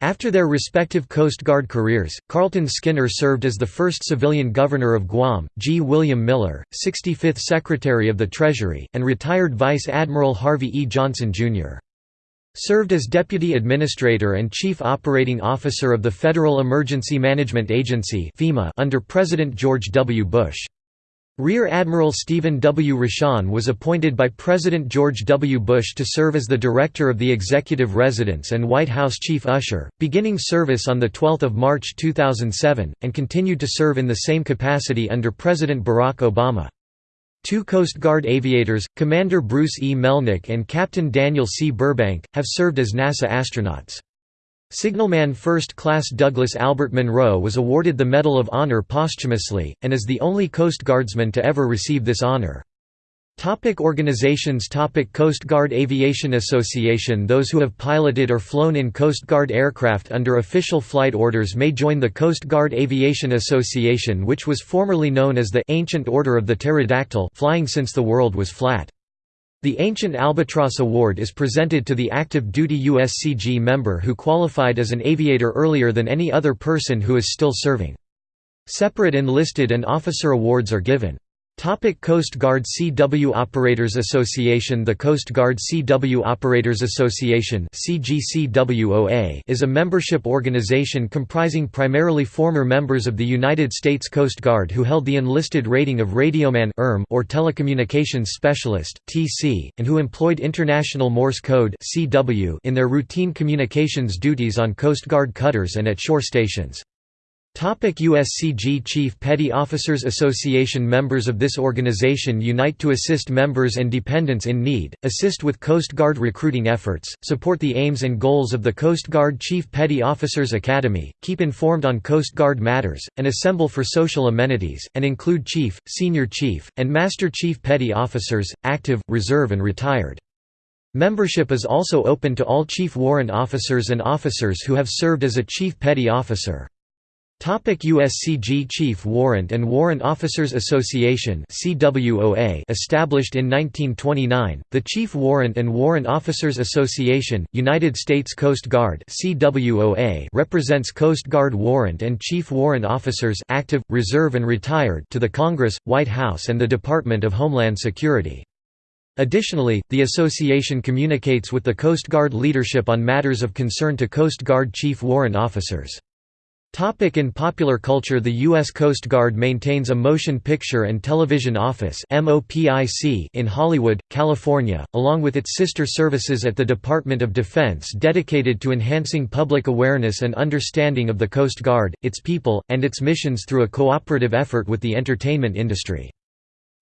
After their respective Coast Guard careers, Carlton Skinner served as the first civilian governor of Guam, G. William Miller, 65th Secretary of the Treasury, and retired Vice Admiral Harvey E. Johnson, Jr. Served as Deputy Administrator and Chief Operating Officer of the Federal Emergency Management Agency under President George W. Bush. Rear Admiral Stephen W. Rochon was appointed by President George W. Bush to serve as the Director of the Executive Residence and White House Chief Usher, beginning service on 12 March 2007, and continued to serve in the same capacity under President Barack Obama. Two Coast Guard aviators, Commander Bruce E. Melnick and Captain Daniel C. Burbank, have served as NASA astronauts. Signalman First Class Douglas Albert Monroe was awarded the Medal of Honor posthumously, and is the only Coast Guardsman to ever receive this honor. Topic organizations Topic Coast Guard Aviation Association Those who have piloted or flown in Coast Guard aircraft under official flight orders may join the Coast Guard Aviation Association which was formerly known as the Ancient Order of the Pterodactyl flying since the world was flat. The Ancient Albatross Award is presented to the active duty USCG member who qualified as an aviator earlier than any other person who is still serving. Separate enlisted and officer awards are given. Topic Coast Guard CW Operators Association The Coast Guard CW Operators Association is a membership organization comprising primarily former members of the United States Coast Guard who held the enlisted rating of radioman or telecommunications specialist and who employed International Morse Code in their routine communications duties on Coast Guard cutters and at shore stations. Topic USCG Chief Petty Officers Association Members of this organization unite to assist members and dependents in need, assist with Coast Guard recruiting efforts, support the aims and goals of the Coast Guard Chief Petty Officers Academy, keep informed on Coast Guard matters, and assemble for social amenities, and include Chief, Senior Chief, and Master Chief Petty Officers, active, reserve and retired. Membership is also open to all Chief Warrant Officers and officers who have served as a Chief Petty Officer. USCG Chief Warrant and Warrant Officers Association established in 1929, the Chief Warrant and Warrant Officers Association, United States Coast Guard represents Coast Guard warrant and Chief Warrant Officers active, reserve and retired to the Congress, White House and the Department of Homeland Security. Additionally, the association communicates with the Coast Guard leadership on matters of concern to Coast Guard Chief Warrant Officers. Topic in popular culture The U.S. Coast Guard maintains a motion picture and television office in Hollywood, California, along with its sister services at the Department of Defense dedicated to enhancing public awareness and understanding of the Coast Guard, its people, and its missions through a cooperative effort with the entertainment industry.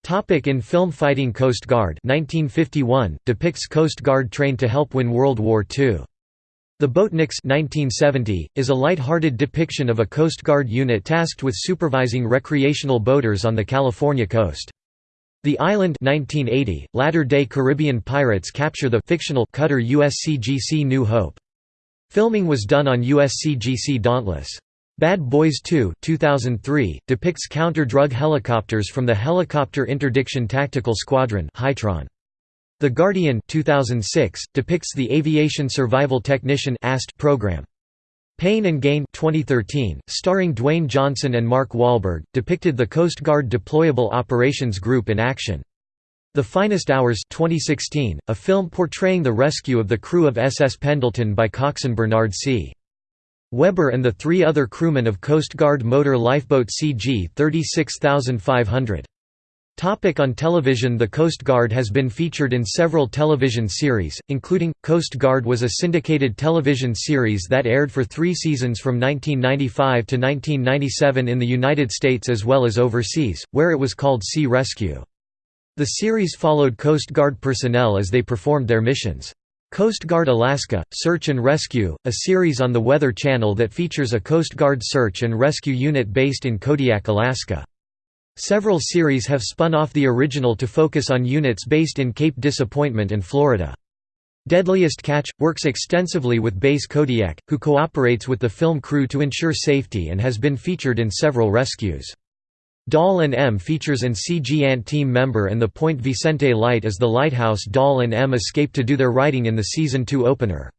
Topic in film Fighting Coast Guard 1951, depicts Coast Guard trained to help win World War II. The Boatniks 1970, is a light-hearted depiction of a Coast Guard unit tasked with supervising recreational boaters on the California coast. The Island 1980, latter-day Caribbean pirates capture the fictional cutter USCGC New Hope. Filming was done on USCGC Dauntless. Bad Boys 2 2003, depicts counter-drug helicopters from the Helicopter Interdiction Tactical Squadron HITRON. The Guardian 2006 depicts the Aviation Survival Technician program. Pain and Gain 2013, starring Dwayne Johnson and Mark Wahlberg, depicted the Coast Guard Deployable Operations Group in action. The Finest Hours 2016, a film portraying the rescue of the crew of SS Pendleton by coxswain Bernard C. Webber and the three other crewmen of Coast Guard motor lifeboat CG 36500. Topic on television The Coast Guard has been featured in several television series, including, Coast Guard was a syndicated television series that aired for three seasons from 1995 to 1997 in the United States as well as overseas, where it was called Sea Rescue. The series followed Coast Guard personnel as they performed their missions. Coast Guard Alaska – Search and Rescue, a series on the Weather Channel that features a Coast Guard search and rescue unit based in Kodiak, Alaska. Several series have spun off the original to focus on units based in Cape Disappointment and Florida. Deadliest Catch – works extensively with Base Kodiak, who cooperates with the film crew to ensure safety and has been featured in several rescues. Doll and Em features an CG Ant team member and the Point Vicente Light as the lighthouse Doll and Em escape to do their writing in the Season 2 opener.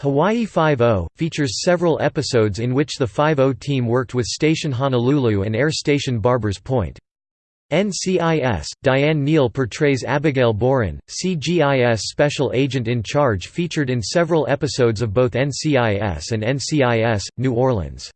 Hawaii Five-O, oh features several episodes in which the Five-O oh team worked with Station Honolulu and Air Station Barbers Point. NCIS, Diane Neal portrays Abigail Borin, CGIS special agent in charge featured in several episodes of both NCIS and NCIS, New Orleans.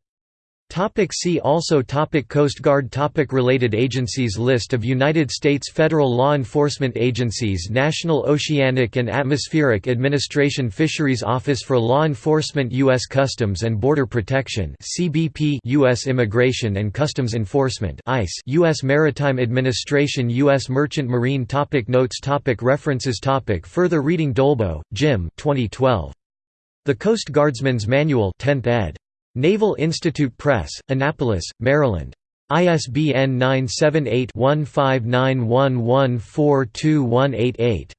Topic see also topic Coast Guard topic Related agencies List of United States federal law enforcement agencies National Oceanic and Atmospheric Administration Fisheries Office for Law Enforcement U.S. Customs and Border Protection CBP U.S. Immigration and Customs Enforcement ICE U.S. Maritime Administration U.S. Merchant Marine topic Notes topic References topic Further reading Dolbow, Jim 2012. The Coast Guardsman's Manual 10th ed. Naval Institute Press, Annapolis, Maryland. ISBN 978-1591142188.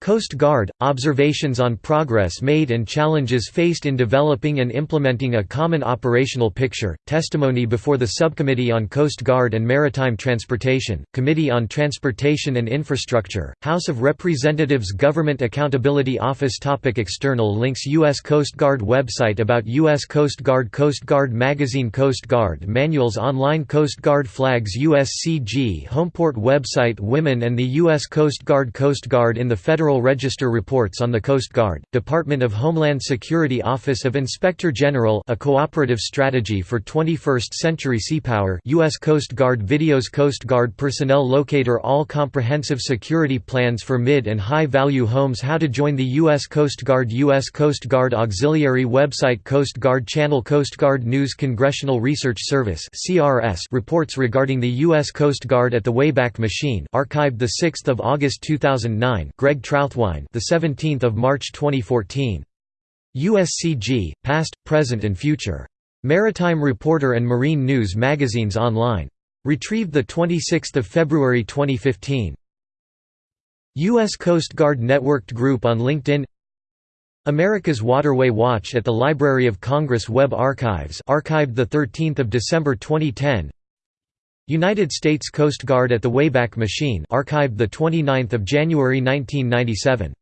Coast Guard – Observations on progress made and challenges faced in developing and implementing a common operational picture, testimony before the Subcommittee on Coast Guard and Maritime Transportation, Committee on Transportation and Infrastructure, House of Representatives Government Accountability Office topic External links U.S. Coast Guard website About U.S. Coast Guard Coast Guard Magazine Coast Guard Manuals Online Coast Guard Flags USCG Homeport website Women and the U.S. Coast Guard Coast Guard in the Federal Register reports on the Coast Guard, Department of Homeland Security Office of Inspector General a cooperative strategy for 21st century seapower U.S. Coast Guard videos Coast Guard personnel locator All comprehensive security plans for mid and high-value homes How to join the U.S. Coast Guard U.S. Coast Guard Auxiliary website Coast Guard Channel Coast Guard News Congressional Research Service reports regarding the U.S. Coast Guard at the Wayback Machine archived 6 August 2009 Greg Trauthwein, the 17th of March 2014. USCG: Past, Present and Future. Maritime Reporter and Marine News magazines online. Retrieved the 26th of February 2015. U.S. Coast Guard Networked Group on LinkedIn America's Waterway Watch at the Library of Congress Web Archives archived 13 December 2010 United States Coast Guard at the Wayback Machine archived 29 January 1997.